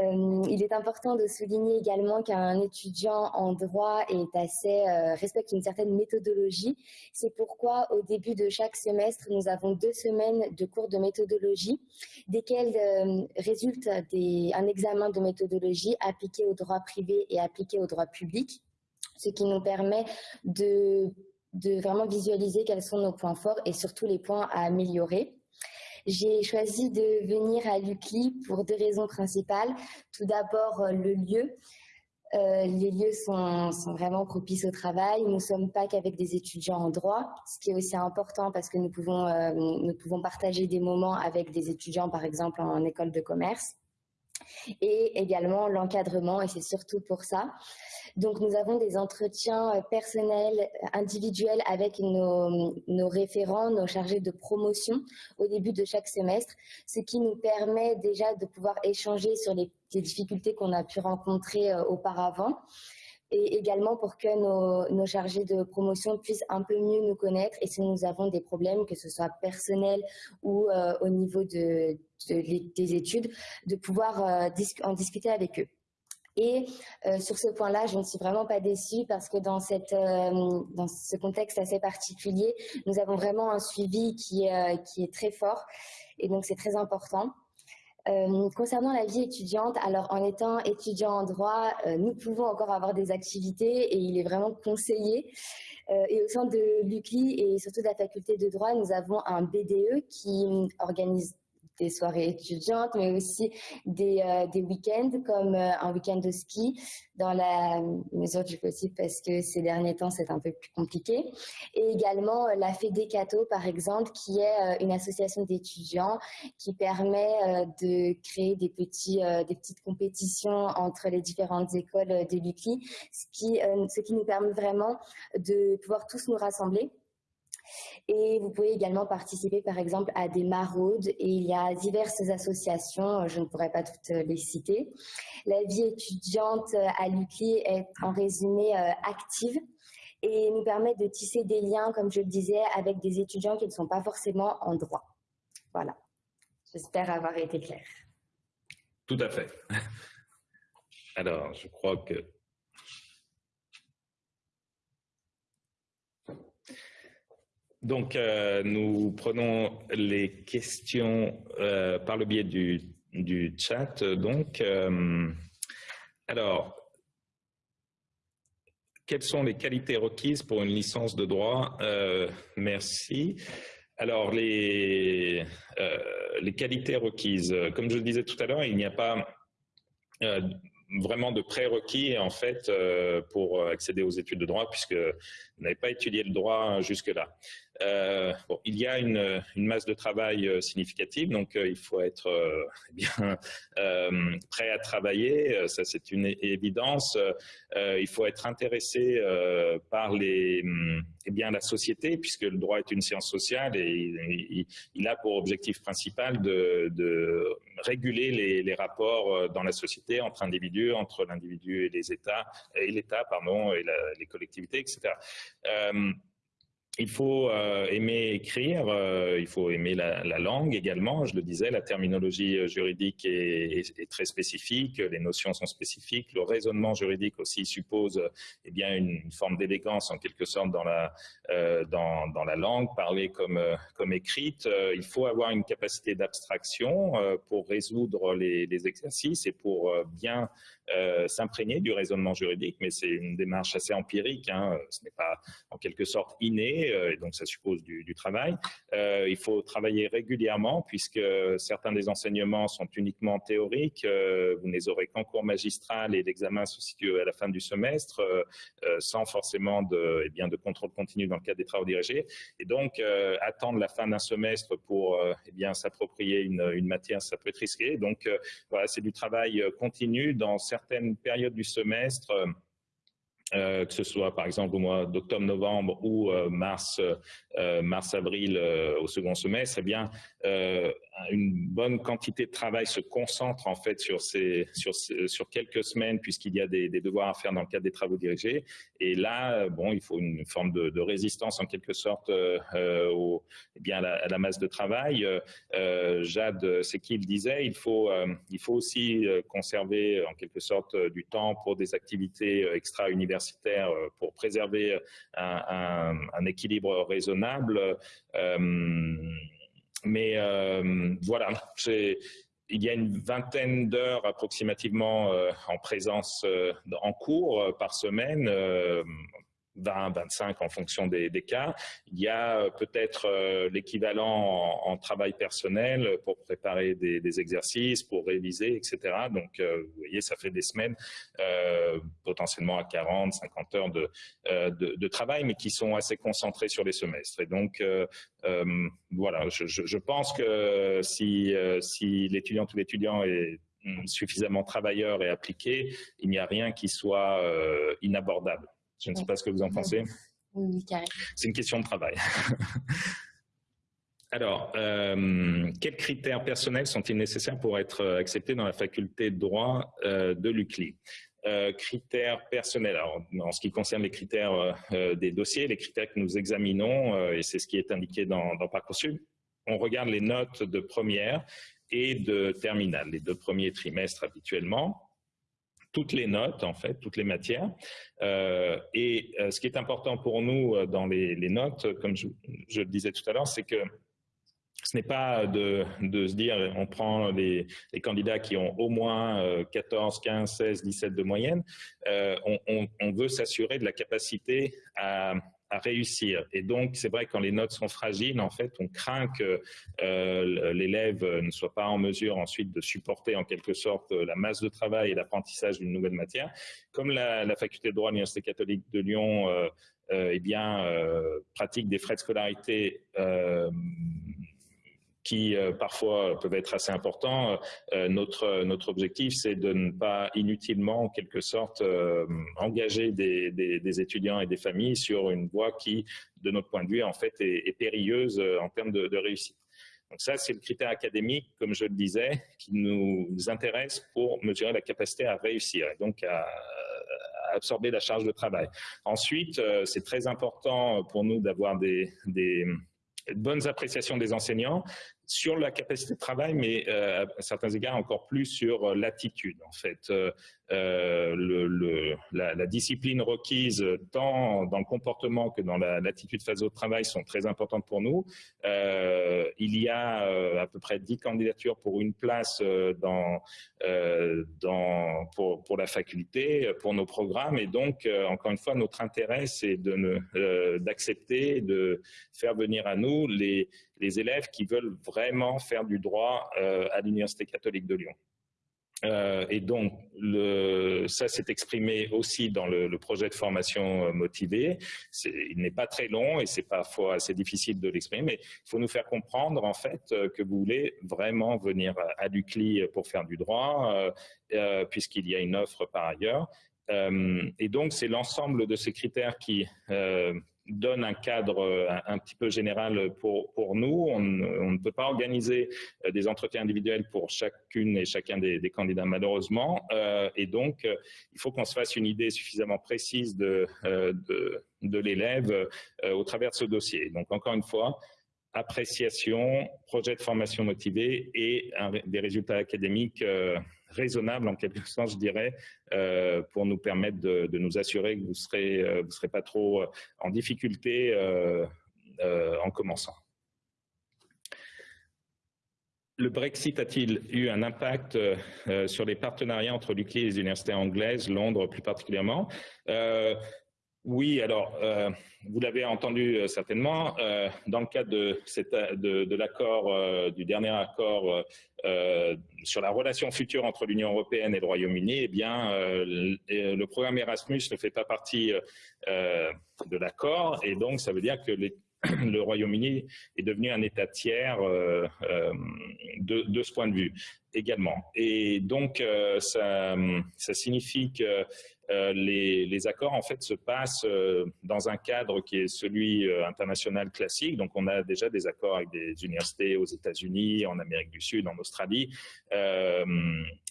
Euh, il est important de souligner également qu'un étudiant en droit est assez, euh, respecte une certaine méthodologie. C'est pourquoi au début de chaque semestre, nous avons deux semaines de cours de méthodologie, desquels euh, résulte un examen de méthodologie appliqué au droit privé et appliqué au droit public, ce qui nous permet de vraiment visualiser quels sont nos points forts et surtout les points à améliorer. J'ai choisi de venir à l'UCLI pour deux raisons principales. Tout d'abord, euh, le lieu. Euh, les lieux sont, vraiment propices au travail. Nous ne sommes pas qu'avec des étudiants en droit, ce qui est aussi important parce que nous pouvons, euh, nous pouvons partager des moments avec des étudiants, par exemple en école de commerce. Et également l'encadrement, et c'est surtout pour ça. Donc, nous avons des entretiens euh, personnels, euh, individuels avec nos, référents, nos chargés de promotion au début de chaque semestre, ce qui nous permet déjà de pouvoir échanger sur les, difficultés qu'on a pu rencontrer euh, auparavant et également pour que nos, chargés de promotion puissent un peu mieux nous connaître et si nous avons des problèmes, que ce soit personnels ou au niveau de, des études, de pouvoir en discuter avec eux. Et euh, sur ce point-là, je ne suis vraiment pas déçue parce que dans, cette, euh, dans ce contexte assez particulier, nous avons vraiment un suivi qui, euh, qui est très fort et donc c'est très important. concernant la vie étudiante, alors en étant étudiant en droit, nous pouvons encore avoir des activités et il est vraiment conseillé. et au sein de l'UCLI et surtout de la faculté de droit, nous avons un BDE qui organise des soirées étudiantes, mais aussi des, euh, week-ends comme euh, un week-end de ski dans la mesure du possible parce que ces derniers temps c'est un peu plus compliqué. Et également euh, la Fédécato par exemple qui est une association d'étudiants qui permet de créer des, petits, des petites compétitions entre les différentes écoles de l'UCLI, ce ce qui nous permet vraiment de pouvoir tous nous rassembler et vous pouvez également participer, par exemple, à des maraudes. Et il y a diverses associations, euh, je ne pourrais pas toutes euh, les citer. La vie étudiante euh, à l'UCLI est en résumé active et nous permet de tisser des liens, comme je le disais, avec des étudiants qui ne sont pas forcément en droit. Voilà. J'espère avoir été claire. Tout à fait. Alors, je crois que Donc, euh, nous prenons les questions euh, par le biais du, chat. Donc, euh, alors, quelles sont les qualités requises pour une licence de droit Merci. Alors, les, qualités requises, comme je le disais tout à l'heure, il n'y a pas vraiment de prérequis en fait pour accéder aux études de droit puisque vous n'avez pas étudié le droit jusque-là. Euh, il y a une, masse de travail euh, significative, donc euh, il faut être bien prêt à travailler, ça c'est une évidence. il faut être intéressé par les, eh la société, puisque le droit est une science sociale et il, a pour objectif principal de, réguler les, rapports dans la société entre individus, entre l'individu et les États, et l'État, pardon, et les collectivités, etc. Euh, il faut euh, aimer écrire, euh, il faut aimer la, langue également. Je le disais, la terminologie euh, juridique est, très spécifique, les notions sont spécifiques. Le raisonnement juridique aussi suppose eh bien une, forme d'élégance en quelque sorte dans la dans, la langue, parlée comme comme écrite. il faut avoir une capacité d'abstraction pour résoudre les, exercices et pour bien euh, s'imprégner du raisonnement juridique, mais c'est une démarche assez empirique, hein. ce n'est pas en quelque sorte inné, euh, et donc ça suppose du, travail. Euh, il faut travailler régulièrement, puisque certains des enseignements sont uniquement théoriques, vous ne les aurez qu'en cours magistral et l'examen se situe à la fin du semestre, sans forcément de, eh bien, de contrôle continu dans le cadre des travaux dirigés. Et donc, attendre la fin d'un semestre pour eh s'approprier une, une, matière, ça peut être risqué. Donc, voilà, c'est du travail continu dans certains certaines périodes du semestre, euh, que ce soit par exemple au mois d'octobre-novembre ou euh, mars, euh, mars-avril au second semestre, eh bien, une bonne quantité de travail se concentre en fait sur, ces, sur, sur quelques semaines puisqu'il y a des, devoirs à faire dans le cadre des travaux dirigés. Et là, bon, il faut une forme de, résistance en quelque sorte euh, au, eh bien, à la, masse de travail. Euh, Jade, c'est qui disait, il faut, euh, il faut aussi conserver en quelque sorte du temps pour des activités extra-universitaires pour préserver un équilibre raisonnable. Mais euh, voilà, il y a une vingtaine d'heures approximativement euh, en présence euh, en cours par semaine 20, 25 en fonction des, cas. Il y a euh, peut-être euh, l'équivalent en, travail personnel pour préparer des, exercices, pour réviser, etc. Donc, euh, vous voyez, ça fait des semaines, potentiellement à 40, 50 heures de, travail, mais qui sont assez concentrés sur les semestres. Et donc, voilà, je, je, pense que si, si l'étudiant ou l'étudiant est suffisamment travailleur et appliqué, il n'y a rien qui soit inabordable. Je ne sais pas ce que vous en pensez. Oui, C'est une question de travail. Alors, euh, quels critères personnels sont-ils nécessaires pour être acceptés dans la faculté de droit euh, de l'UCLI? Euh, Critères personnels. Alors, en ce qui concerne les critères des dossiers, les critères que nous examinons, et c'est ce qui est indiqué dans, dans Parcoursup, on regarde les notes de première et de terminale, les deux premiers trimestres habituellement toutes les notes, en fait, toutes les matières. Euh, et euh, ce qui est important pour nous euh, dans les, notes, comme je, le disais tout à l'heure, c'est que ce n'est pas de, se dire on prend les, candidats qui ont au moins 14, 15, 16, 17 de moyenne. On, veut s'assurer de la capacité à, à réussir. Et donc, c'est vrai, quand les notes sont fragiles, en fait, on craint que euh, l'élève ne soit pas en mesure ensuite de supporter en quelque sorte la masse de travail et l'apprentissage d'une nouvelle matière. Comme la, la faculté de droit de l'Université catholique de Lyon euh, euh, eh bien, pratique des frais de scolarité qui euh, parfois peuvent être assez importants. Euh, notre, notre objectif, c'est de ne pas inutilement, en quelque sorte, euh, engager des, étudiants et des familles sur une voie qui, de notre point de vue, en fait, est, périlleuse en termes de, réussite. Donc ça, c'est le critère académique, comme je le disais, qui nous intéresse pour mesurer la capacité à réussir et donc à, absorber la charge de travail. Ensuite, c'est très important pour nous d'avoir des bonnes appréciations des enseignants sur la capacité de travail, mais euh, à certains égards encore plus sur euh, l'attitude. En fait, euh, euh, le, la, discipline requise tant dans le comportement que dans l'attitude face au travail sont très importantes pour nous. Il y a à peu près 10 candidatures pour une place dans, dans, pour, pour, la faculté, pour nos programmes. Et donc, encore une fois, notre intérêt, c'est d'accepter, de, faire venir à nous les, les élèves qui veulent vraiment faire du droit à l'Université catholique de Lyon. Euh, et donc, ça s'est exprimé aussi dans le, projet de formation euh, motivée. Il n'est pas très long et c'est parfois assez difficile de l'exprimer, mais il faut nous faire comprendre en fait euh, que vous voulez vraiment venir à l'UCLI pour faire du droit, euh, puisqu'il y a une offre par ailleurs. et donc, c'est l'ensemble de ces critères qui donne un cadre euh, un, petit peu général pour, pour nous. On, ne peut pas organiser euh, des entretiens individuels pour chacune et chacun des, candidats, malheureusement. Euh, et donc, il faut qu'on se fasse une idée suffisamment précise de, de, de l'élève au travers de ce dossier. Donc, encore une fois, appréciation, projet de formation motivé et des résultats académiques raisonnable en quelque sorte, je dirais, euh, pour nous permettre de, nous assurer que vous serez, euh, vous serez pas trop euh, en difficulté en commençant. Le Brexit a-t-il eu un impact sur les partenariats entre l'UCLI et les universités anglaises, Londres plus particulièrement? Oui, alors, euh, vous l'avez entendu euh, certainement, euh, dans le cadre de, l'accord, du dernier accord sur la relation future entre l'Union européenne et le Royaume-Uni, eh bien, le, programme Erasmus ne fait pas partie de l'accord, et donc ça veut dire que le Royaume-Uni est devenu un État tiers de, ce point de vue également. Et donc, ça signifie que euh, les, accords en fait se passent euh, dans un cadre qui est celui euh, international classique. Donc, on a déjà des accords avec des universités aux États-Unis, en Amérique du Sud, en Australie.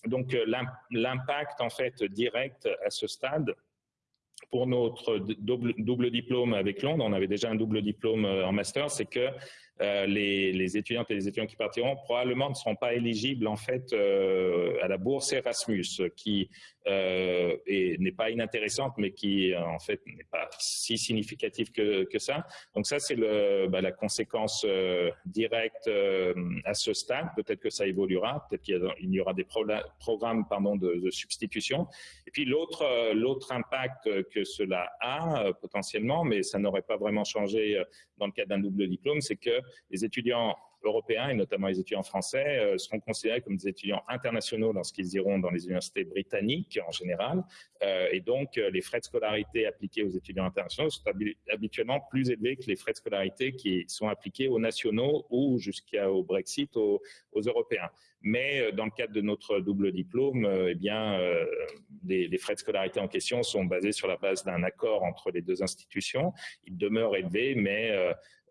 donc, l'impact en fait direct à ce stade pour notre double, diplôme avec Londres, on avait déjà un double diplôme en master, c'est que les, les, étudiantes et les étudiants qui partiront probablement ne seront pas éligibles en fait à la bourse Erasmus, qui euh, n'est pas inintéressante, mais qui en fait n'est pas si significative que, ça. Donc ça, c'est bah, la conséquence directe à ce stade. Peut-être que ça évoluera, peut-être qu'il y, aura des programmes de, substitution. Et puis l'autre impact que cela a potentiellement, mais ça n'aurait pas vraiment changé dans le cadre d'un double diplôme, c'est que les étudiants européens et notamment les étudiants français euh, seront considérés comme des étudiants internationaux lorsqu'ils iront dans les universités britanniques en général. Euh, et donc, euh, les frais de scolarité appliqués aux étudiants internationaux sont habituellement plus élevés que les frais de scolarité qui sont appliqués aux nationaux ou jusqu'au Brexit aux, Européens. Mais dans le cadre de notre double diplôme, eh bien, les, les, frais de scolarité en question sont basés sur la base d'un accord entre les deux institutions. Ils demeurent élevés, mais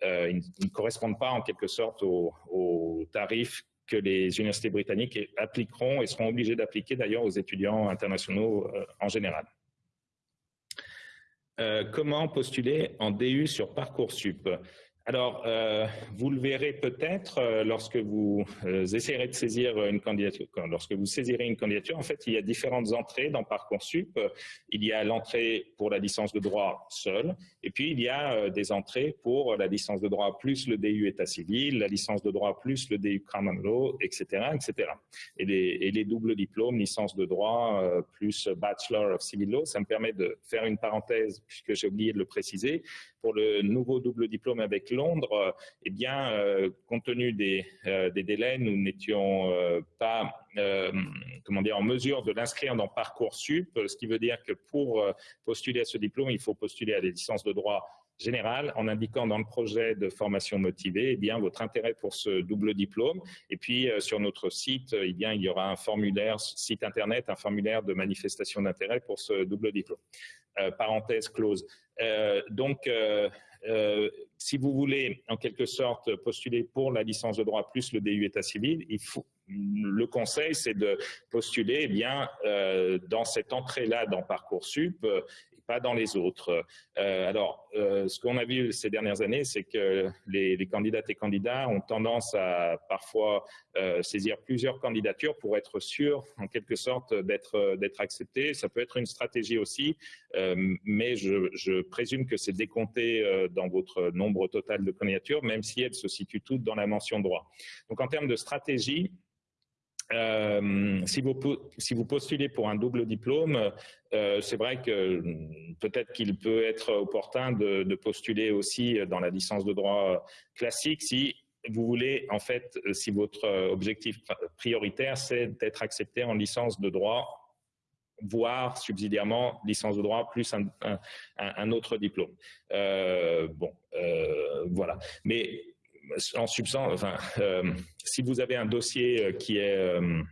euh, ils, ne correspondent pas en quelque sorte aux, tarifs que les universités britanniques appliqueront et seront obligées d'appliquer d'ailleurs aux étudiants internationaux euh, en général. Euh, comment postuler en DU sur Parcoursup? Alors, euh, vous le verrez peut-être euh, lorsque vous euh, essayerez de saisir une candidature. Lorsque vous saisirez une candidature, en fait, il y a différentes entrées dans Parcoursup. Il y a l'entrée pour la licence de droit seule, et puis il y a des entrées pour la licence de droit plus le DU État civil, la licence de droit plus le DU Common Law, etc., etc. Et les, et les doubles diplômes, licence de droit plus Bachelor of Civil Law, ça me permet de faire une parenthèse, puisque j'ai oublié de le préciser, pour le nouveau double diplôme avec Londres, eh bien, euh, compte tenu des, euh, des délais, nous n'étions euh, pas comment dire, en mesure de l'inscrire dans Parcoursup, ce qui veut dire que pour postuler à ce diplôme, il faut postuler à des licences de droit général en indiquant dans le projet de formation motivée eh bien, votre intérêt pour ce double diplôme. Et puis, sur notre site, eh bien, il y aura un formulaire, site internet, un formulaire de manifestation d'intérêt pour ce double diplôme. parenthèse close. donc, euh, si vous voulez en quelque sorte postuler pour la licence de droit plus le DU État civil, le conseil c'est de postuler eh bien euh, dans cette entrée-là dans Parcoursup pas dans les autres. Euh, alors, euh, ce qu'on a vu ces dernières années, c'est que les, candidates et candidats ont tendance à parfois euh, saisir plusieurs candidatures pour être sûr, en quelque sorte, d'être d'être accepté. Ça peut être une stratégie aussi, mais je, présume que c'est décompté dans votre nombre total de candidatures, même si elles se situent toutes dans la mention droit. Donc, en termes de stratégie, euh, si, vous, postulez pour un double diplôme, euh, c'est vrai que peut-être qu'il peut être opportun de, postuler aussi dans la licence de droit classique si vous voulez, en fait, si votre objectif prioritaire, c'est d'être accepté en licence de droit voire subsidiairement licence de droit plus un, autre diplôme. Euh, bon, voilà. Mais en substance, euh, si vous avez un dossier euh, qui est euh,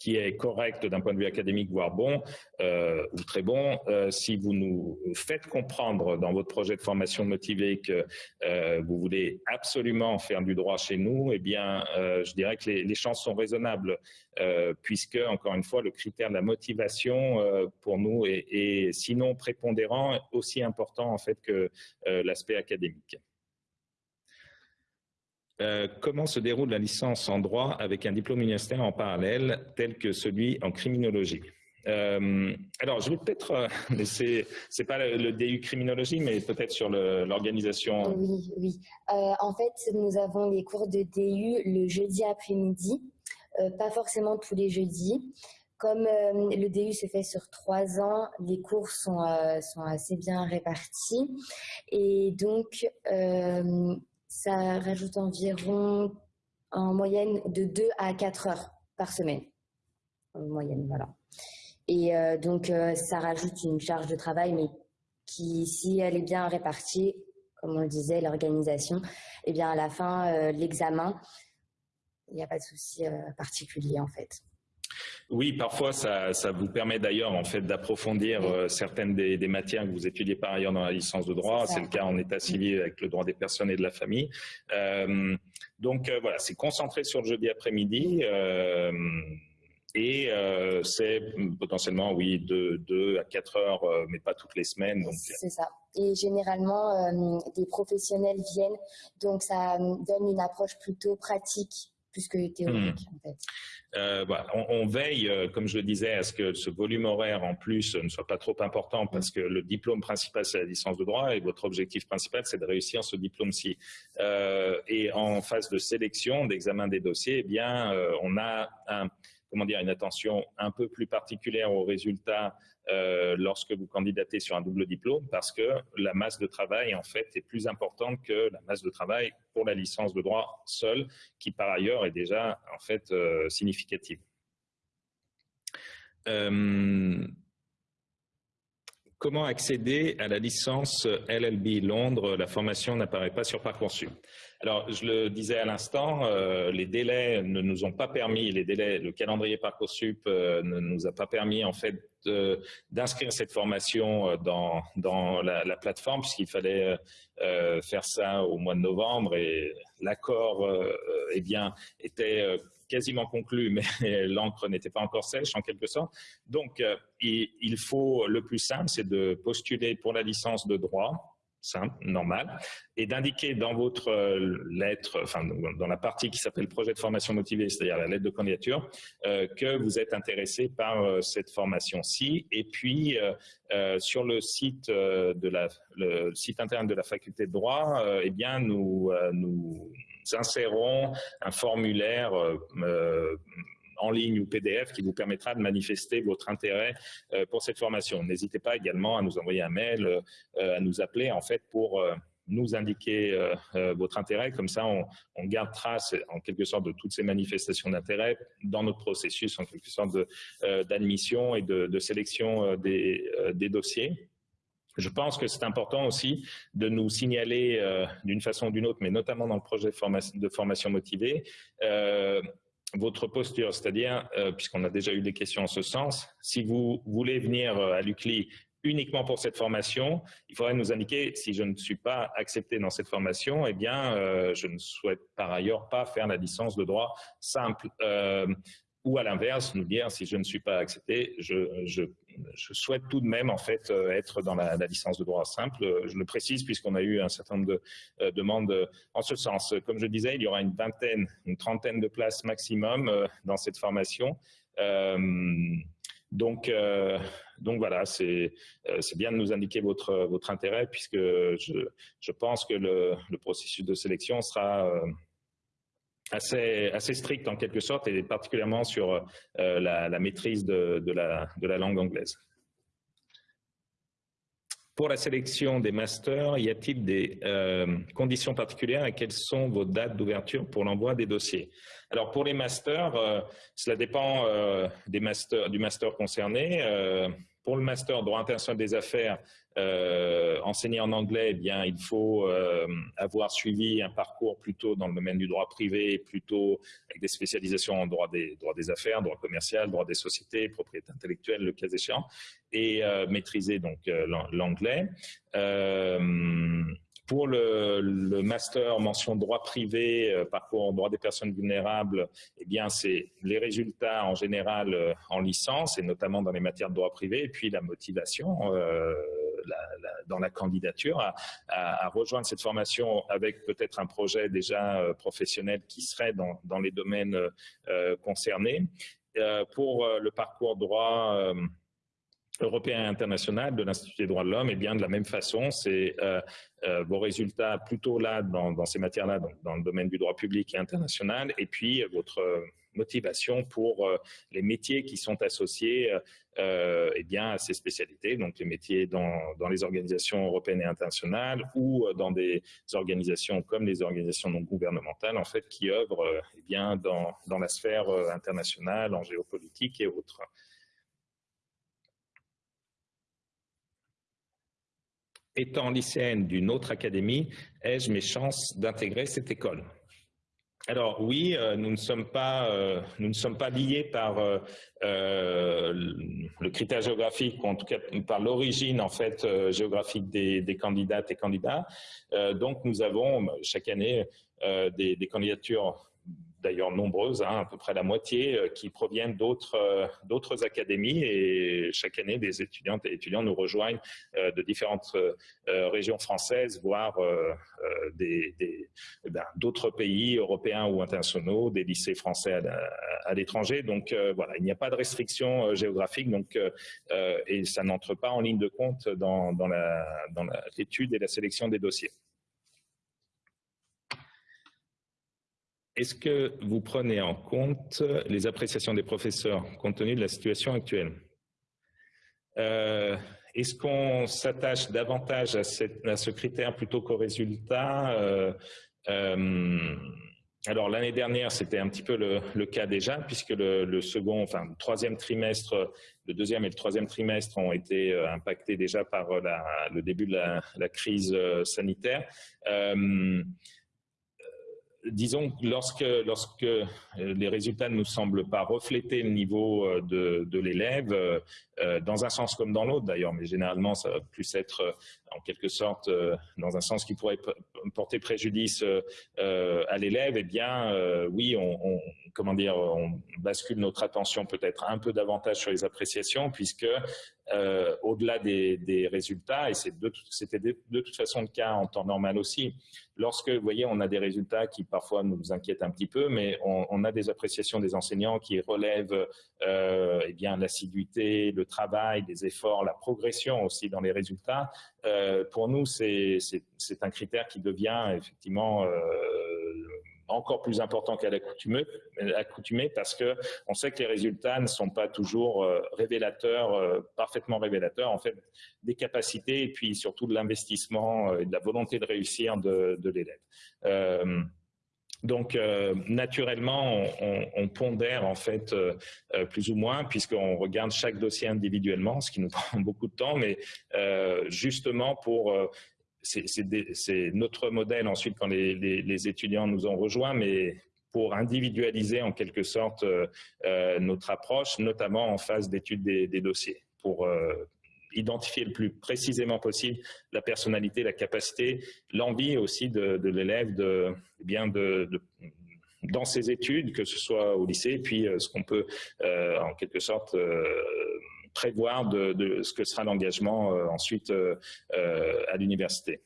qui est correct d'un point de vue académique, voire bon, ou très bon, si vous nous faites comprendre dans votre projet de formation motivé que vous voulez absolument faire du droit chez nous, eh bien, je dirais que les, les chances sont raisonnables, puisque, encore une fois, le critère de la motivation pour nous est, est sinon prépondérant, aussi important en fait que l'aspect académique. Euh, comment se déroule la licence en droit avec un diplôme universitaire en parallèle tel que celui en criminologie euh, alors, je vais peut-être euh, laisser, c'est pas le, DU criminologie, mais peut-être sur l'organisation. Oui, oui. en fait, nous avons les cours de DU le jeudi après-midi, pas forcément tous les jeudis. Comme le DU se fait sur trois ans, les cours sont, sont assez bien répartis. Et donc, ça rajoute environ en moyenne de 2 à 4 heures par semaine. En moyenne, voilà. Et euh, donc, euh, ça rajoute une charge de travail, mais qui, si elle est bien répartie, comme on le disait, l'organisation, et eh bien à la fin, euh, l'examen, il n'y a pas de souci particulier en fait. Oui, parfois ça, ça vous permet d'ailleurs en fait d'approfondir euh, certaines des, des, matières que vous étudiez par ailleurs dans la licence de droit. C'est le cas en état civil avec le droit des personnes et de la famille. Euh, donc euh, voilà, c'est concentré sur le jeudi après-midi. Et c'est potentiellement, oui, de 2 à 4 heures, mais pas toutes les semaines. C'est ça. Et généralement, des professionnels viennent, donc ça donne une approche plutôt pratique plus que théorique, hmm. en fait. Euh, voilà. on, on, veille, euh, comme je le disais, à ce que ce volume horaire en plus ne soit pas trop important parce que le diplôme principal, c'est la licence de droit et votre objectif principal, c'est de réussir ce diplôme-ci. Euh, et en phase de sélection, d'examen des dossiers, eh bien, on a un, comment dire, une attention un peu plus particulière aux résultats euh, lorsque vous candidatez sur un double diplôme parce que la masse de travail en fait est plus importante que la masse de travail pour la licence de droit seule qui par ailleurs est déjà en fait euh, significative. Euh, comment accéder à la licence LLB Londres? La formation n'apparaît pas sur Parcoursup. Alors, je le disais à l'instant, les délais ne nous ont pas permis, les délais, le calendrier Parcoursup ne nous a pas permis en fait d'inscrire cette formation euh, dans, dans la, la plateforme puisqu'il fallait euh, faire ça au mois de novembre et l'accord eh bien était quasiment conclu, mais l'encre n'était pas encore sèche en quelque sorte. Donc, faut le plus simple, c'est de postuler pour la licence de droit simple, normal, et d'indiquer dans votre lettre, enfin dans la partie qui s'appelle projet de formation motivée, c'est-à-dire la lettre de candidature, que vous êtes intéressé par cette formation-ci. Et puis, sur le site, de la, site internet de la faculté de droit, eh bien, nous insérons un formulaire en ligne ou PDF qui vous permettra de manifester votre intérêt euh, pour cette formation. N'hésitez pas également à nous envoyer un mail, euh, à nous appeler en fait pour euh, nous indiquer votre intérêt. Comme ça, on, garde trace en quelque sorte de toutes ces manifestations d'intérêt dans notre processus en quelque sorte d'admission et de, sélection des, dossiers. Je pense que c'est important aussi de nous signaler d'une façon ou d'une autre, mais notamment dans le projet de formation motivée, votre posture, c'est-à-dire, euh, puisqu'on a déjà eu des questions en ce sens, si vous voulez venir euh, à l'UCLI uniquement pour cette formation, il faudrait nous indiquer si je ne suis pas accepté dans cette formation, eh bien, euh, je ne souhaite par ailleurs pas faire la licence de droit simple. Ou à l'inverse, nous dire si je ne suis pas accepté, je, je, je, souhaite tout de même en fait euh, être dans la, licence de droit simple. Je le précise puisqu'on a eu un certain nombre de euh, demandes en ce sens. Comme je disais, il y aura une vingtaine, une trentaine de places maximum euh, dans cette formation. donc, donc voilà, c'est bien de nous indiquer votre, votre intérêt puisque je, je pense que le processus de sélection sera assez, assez strict en quelque sorte, et particulièrement sur euh, la, maîtrise de, la, langue anglaise. Pour la sélection des masters, y a-t-il des euh, conditions particulières et quelles sont vos dates d'ouverture pour l'envoi des dossiers? Alors pour les masters, euh, cela dépend du master concerné. Pour le master droit international des affaires, euh, enseigner en anglais, eh bien, il faut euh, avoir suivi un parcours plutôt dans le domaine du droit privé, plutôt avec des spécialisations en droit des, droit des affaires, droit commercial, droit des sociétés, propriété intellectuelle, le cas échéant, et euh, maîtriser donc l'anglais. Pour le, le, master mention droit privé, parcours en droit des personnes vulnérables, eh bien c'est les résultats en général en licence et notamment dans les matières de droit privé, et puis la motivation. Euh, dans la candidature, à, rejoindre cette formation avec peut-être un projet déjà euh, professionnel qui serait dans, dans les domaines euh, concernés. Euh, pour le parcours droit européen et international de l'Institut des droits de l'homme, et eh bien de la même façon, c'est vos résultats plutôt là dans, ces matières-là, dans, le domaine du droit public et international, et puis votre motivation pour euh, les métiers qui sont associés euh, eh bien, à ces spécialités, donc les métiers dans, les organisations européennes et internationales ou euh, dans des organisations comme les organisations non gouvernementales, en fait, qui œuvrent eh bien, dans la sphère internationale, en géopolitique et autres. Étant lycéenne d'une autre académie, ai-je mes chances d'intégrer cette école? Alors oui, euh, nous ne sommes pas euh, nous ne sommes pas liés par euh, le critère géographique, ou en tout cas par l'origine en fait géographique des, candidates et candidats. donc nous avons chaque année des, candidatures d'ailleurs nombreuses, hein, à peu près la moitié, euh, qui proviennent d'autres euh, d'autres académies et chaque année des étudiantes et étudiants nous rejoignent euh, de différentes régions françaises, voire eh ben, d'autres pays européens ou internationaux, des lycées français à, l'étranger. Donc voilà, il n'y a pas de restriction géographique, donc et ça n'entre pas en ligne de compte dans l'étude et la sélection des dossiers. Est-ce que vous prenez en compte les appréciations des professeurs compte tenu de la situation actuelle? Euh, Est-ce qu'on s'attache davantage à, ce critère plutôt qu'au résultat? Euh, euh, alors l'année dernière, c'était un petit peu le, cas déjà, puisque le, second, enfin troisième trimestre, le deuxième et le troisième trimestre ont été impactés déjà par le début de la, crise sanitaire disons que lorsque, lorsque euh, les résultats ne nous semblent pas refléter le niveau euh, de, de l'élève, euh, dans un sens comme dans l'autre d'ailleurs, mais généralement ça va plus être en quelque sorte dans un sens qui pourrait porter préjudice à l'élève, eh bien oui, on, comment dire, on bascule notre attention peut-être un peu davantage sur les appréciations puisque au-delà des, résultats, et c'était de, toute façon le cas en temps normal aussi, lorsque, vous voyez, on a des résultats qui parfois nous inquiètent un petit peu, mais on, a des appréciations des enseignants qui relèvent euh, eh l'assiduité, le travail, les efforts, la progression aussi dans les résultats. Euh, pour nous, c'est un critère qui devient effectivement euh, encore plus important qu'à l'accoutumée parce que on sait que les résultats ne sont pas toujours euh, révélateurs, parfaitement révélateurs en fait des capacités et puis surtout de l'investissement et de la volonté de réussir de, l'élève. Donc, naturellement, on, pondère en fait plus ou moins, puisqu'on regarde chaque dossier individuellement, ce qui nous prend beaucoup de temps, mais justement pour c'est notre modèle ensuite quand les, étudiants nous ont rejoints, mais pour individualiser en quelque sorte euh, euh, notre approche, notamment en phase d'étude des, dossiers, euh, identifier le plus précisément possible la personnalité, la capacité, l'envie aussi de, l'élève de, eh bien de, dans ses études, que ce soit au lycée, puis ce qu'on peut en quelque sorte prévoir de, ce que sera l'engagement euh, ensuite euh, euh, à l'université.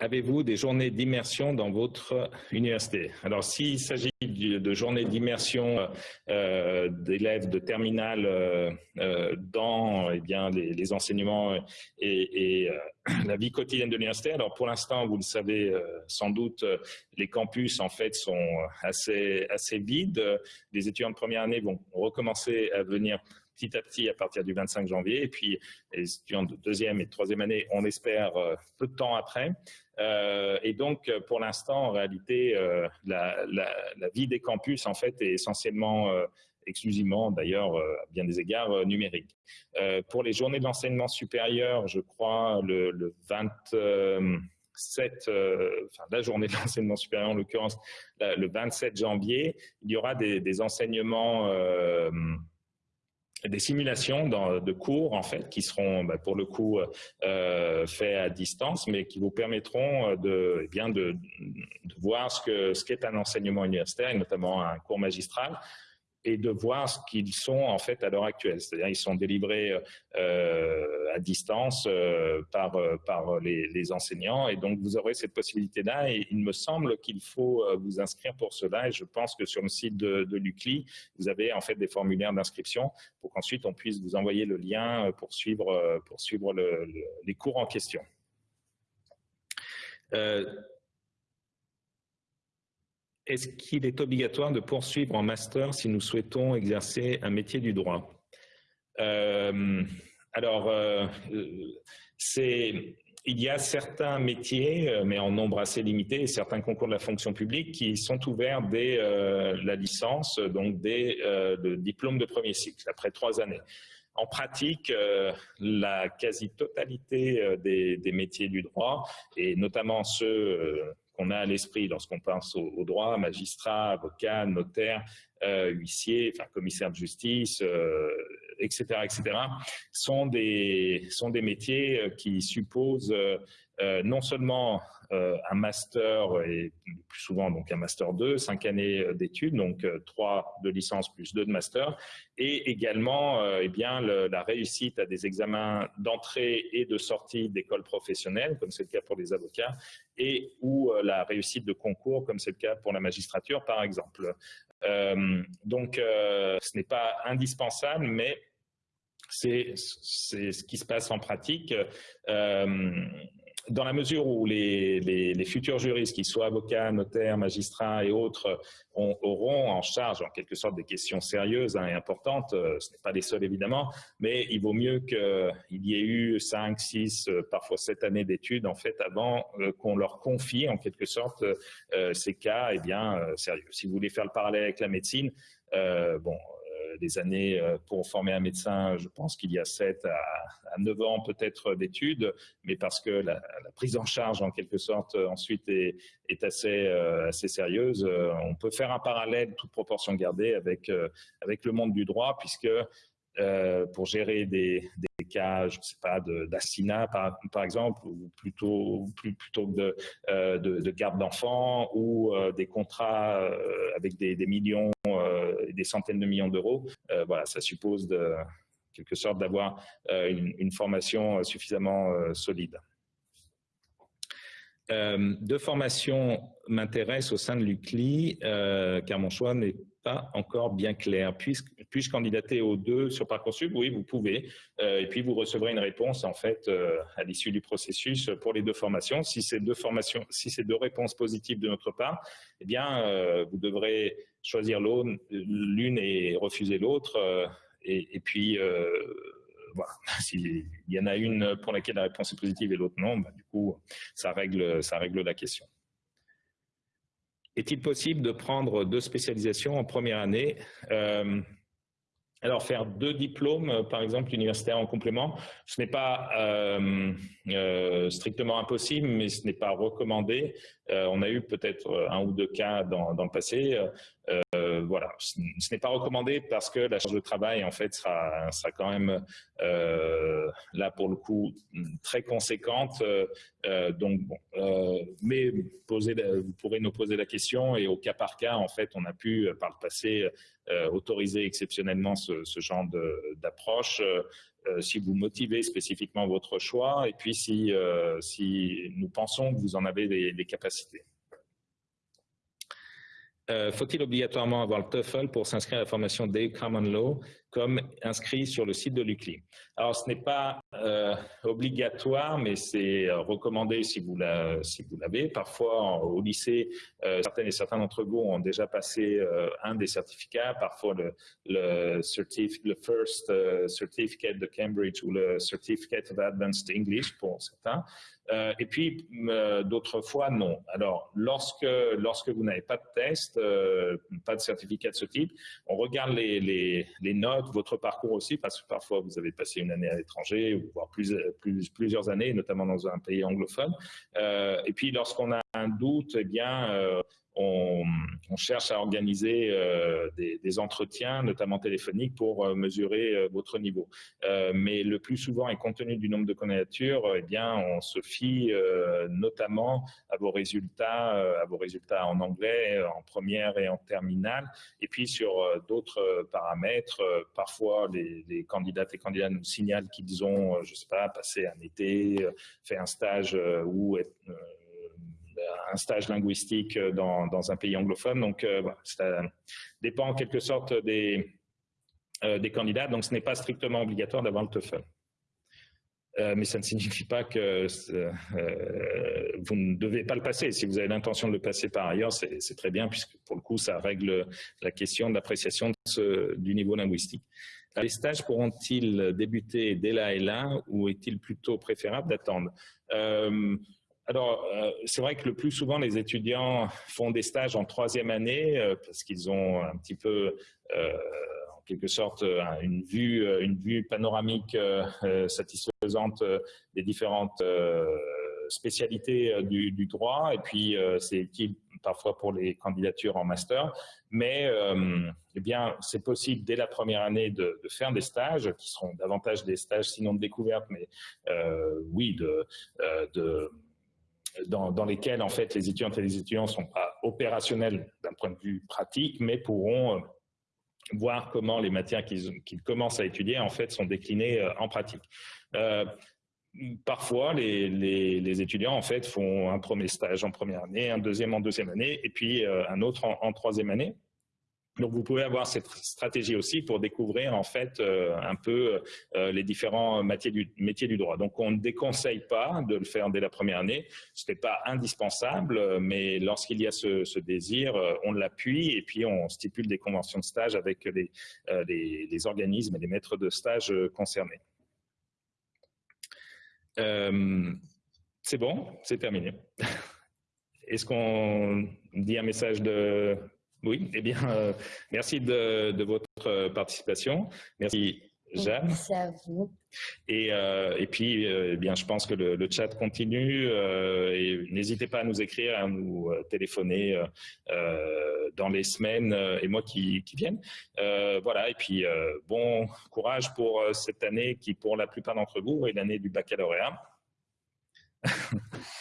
Avez-vous des journées d'immersion dans votre université? Alors, s'il s'agit de journées d'immersion euh, d'élèves de terminale euh, euh, dans eh bien, les, enseignements et, la vie quotidienne de l'université, alors pour l'instant, vous le savez sans doute, les campus en fait sont assez, assez vides. Les étudiants de première année vont recommencer à venir petit à petit à partir du 25 janvier. Et puis, les étudiants de deuxième et de troisième année, on espère peu de temps après. Euh, et donc, pour l'instant, en réalité, euh, la, vie des campus, en fait, est essentiellement, euh, exclusivement, d'ailleurs, à bien des égards, numérique. pour les journées de l'enseignement supérieur, je crois, le, 27, enfin la journée de l'enseignement supérieur en l'occurrence, le 27 janvier, il y aura des, des enseignements des simulations de cours en fait qui seront bah, pour le coup euh, faits à distance mais qui vous permettront euh, de eh bien de, de, voir ce que ce qu'est un enseignement universitaire et notamment un cours magistral et de voir ce qu'ils sont en fait à l'heure actuelle. C'est-à-dire ils sont délivrés euh, à distance euh, par, euh, par les, enseignants et donc vous aurez cette possibilité-là et il me semble qu'il faut vous inscrire pour cela et je pense que sur le site de, l'UCLI, vous avez en fait des formulaires d'inscription pour qu'ensuite on puisse vous envoyer le lien pour suivre, pour suivre les cours en question. Est-ce qu'il est obligatoire de poursuivre en master si nous souhaitons exercer un métier du droit? Euh, Alors, euh, il y a certains métiers, euh, mais en nombre assez limité, certains concours de la fonction publique qui sont ouverts dès la licence, donc dès le diplôme de premier cycle, après trois années. En pratique, la quasi-totalité des, métiers du droit, et notamment ceux qu'on a à l'esprit lorsqu'on pense au, droit, magistrat, avocat, notaire, euh, huissier, enfin commissaire de justice, etc., euh, etc., sont des, sont des métiers euh, qui supposent non seulement un master et plus souvent donc un master 2, cinq années d'études, donc trois de licence plus deux de master, et également eh bien la réussite à des examens d'entrée et de sortie d'école professionnelle, comme c'est le cas pour les avocats, et ou la réussite de concours, comme c'est le cas pour la magistrature par exemple. Euh, donc, euh, ce n'est pas indispensable, mais c'est ce qui se passe en pratique. Euh, dans la mesure où les, futurs juristes, qu'ils soient avocats, notaires, magistrats et autres, auront en charge en quelque sorte des questions sérieuses hein, et importantes, euh, ce n'est pas les seuls évidemment, mais il vaut mieux qu'il y ait eu 5, 6, euh, parfois 7 années d'études en fait avant euh, qu'on leur confie en quelque sorte ces cas eh bien, sérieux. Si vous voulez faire le parallèle avec la médecine, bon, des années euh, pour former un médecin, je pense qu'il y a 7 à, 9 ans peut-être d'études, mais parce que la, prise en charge en quelque sorte ensuite est, assez, euh, sérieuse, euh, on peut faire un parallèle, toute proportion gardée, avec, avec le monde du droit, puisque pour gérer des, cas, je ne sais pas, d'assassinat par, exemple, ou plutôt, que de, de, garde d'enfants, ou des contrats avec des, millions des centaines de millions d'euros. voilà, ça suppose de quelque sorte d'avoir une, formation suffisamment solide. Euh, deux formations m'intéressent au sein de l'UCLI, euh, car mon choix n'est pas encore bien clair. Puis-je puis candidater aux deux sur Parcoursup? Oui, vous pouvez. Euh, et puis, vous recevrez une réponse, en fait, à l'issue du processus pour les deux formations. Si ces deux formations, si ces deux réponses positives de notre part, eh bien, vous devrez choisir l'une et refuser l'autre. Et, puis, S'il y en a une pour laquelle la réponse est positive et l'autre non, bah, du coup, ça règle, ça règle la question. Est-il possible de prendre deux spécialisations en première année? Euh, alors, faire deux diplômes, par exemple, universitaires en complément, ce n'est pas euh, euh, strictement impossible, mais ce n'est pas recommandé. on a eu peut-être un ou deux cas dans, le passé euh, voilà, ce n'est pas recommandé parce que la charge de travail en fait sera, quand même euh, là pour le coup très conséquente. Euh, donc bon, mais poser, vous pourrez nous poser la question et au cas par cas en fait on a pu par le passé autoriser exceptionnellement ce, genre d'approche. si vous motivez spécifiquement votre choix et puis si, si nous pensons que vous en avez les capacités. Euh, faut-il obligatoirement avoir le TOEFL pour s'inscrire à la formation Day Common Law? Comme inscrit sur le site de l'UCLI Alors, ce n'est pas euh, obligatoire, mais c'est euh, recommandé si vous l'avez. Parfois, au lycée, certaines et certains d'entre vous ont déjà passé un des certificats, parfois le, First Certificate de Cambridge ou le Certificate of Advanced English pour certains. Euh, et puis, euh, d'autres fois, non. Alors, lorsque, lorsque vous n'avez pas de test, euh, pas de certificat de ce type, on regarde les, notes, votre parcours aussi, parce que parfois vous avez passé une année à l'étranger, voire plus, plus, plusieurs années, notamment dans un pays anglophone. et puis, lorsqu'on a un doute, eh bien, on, cherche à organiser euh, des, entretiens, notamment téléphoniques, pour euh, mesurer euh, votre niveau. mais le plus souvent, et compte tenu du nombre de candidatures, eh bien, on se fie notamment à vos résultats, à vos résultats en anglais, en première et en terminale, et puis sur d'autres paramètres. parfois, les, candidates et candidats nous signalent qu'ils ont, je sais pas, passé un été, fait un stage ou un stage linguistique euh, dans, un pays anglophone. Donc, euh, ça dépend en quelque sorte des, euh, des candidats. Donc, ce n'est pas strictement obligatoire d'avoir le TOEFL. mais ça ne signifie pas que vous ne devez pas le passer. Si vous avez l'intention de le passer par ailleurs, c'est très bien, puisque pour le coup, ça règle la question d'appréciation du niveau linguistique. Les stages pourront-ils débuter dès là et là, ou est-il plutôt préférable d'attendre? Alors, euh, c'est vrai que le plus souvent, les étudiants font des stages en troisième année euh, parce qu'ils ont un petit peu, euh, en quelque sorte, une vue, une vue panoramique satisfaisante des différentes spécialités du, droit. Et puis, c'est utile parfois pour les candidatures en master. Mais, eh bien, c'est possible dès la première année de, de, faire des stages qui seront davantage des stages, sinon de découverte, mais oui, de, de dans, lesquels en fait les étudiantes et les étudiants sont pas opérationnels d'un point de vue pratique, mais pourront euh, voir comment les matières qu'ils commencent à étudier en fait sont déclinées euh, en pratique. Euh, parfois, les, les, étudiants en fait font un premier stage en première année, un deuxième en deuxième année, et puis un autre en troisième année. Donc, vous pouvez avoir cette stratégie aussi pour découvrir en fait euh, un peu euh, les différents métiers du, du droit. Donc, on ne déconseille pas de le faire dès la première année. Ce n'est pas indispensable, mais lorsqu'il y a ce, désir, euh, on l'appuie et puis on stipule des conventions de stage avec les, les, organismes et les maîtres de stage concernés. c'est bon, c'est terminé. Est-ce qu'on dit un message de oui, eh bien, euh, merci de, votre participation. Merci Jeanne. Merci à vous. Et, euh, et puis, euh, eh bien, je pense que le, le chat continue euh, et n'hésitez pas à nous écrire, à nous euh, téléphoner euh, dans les semaines et mois qui, qui viennent. voilà, et puis bon courage pour cette année qui, pour la plupart d'entre vous, est l'année du baccalauréat.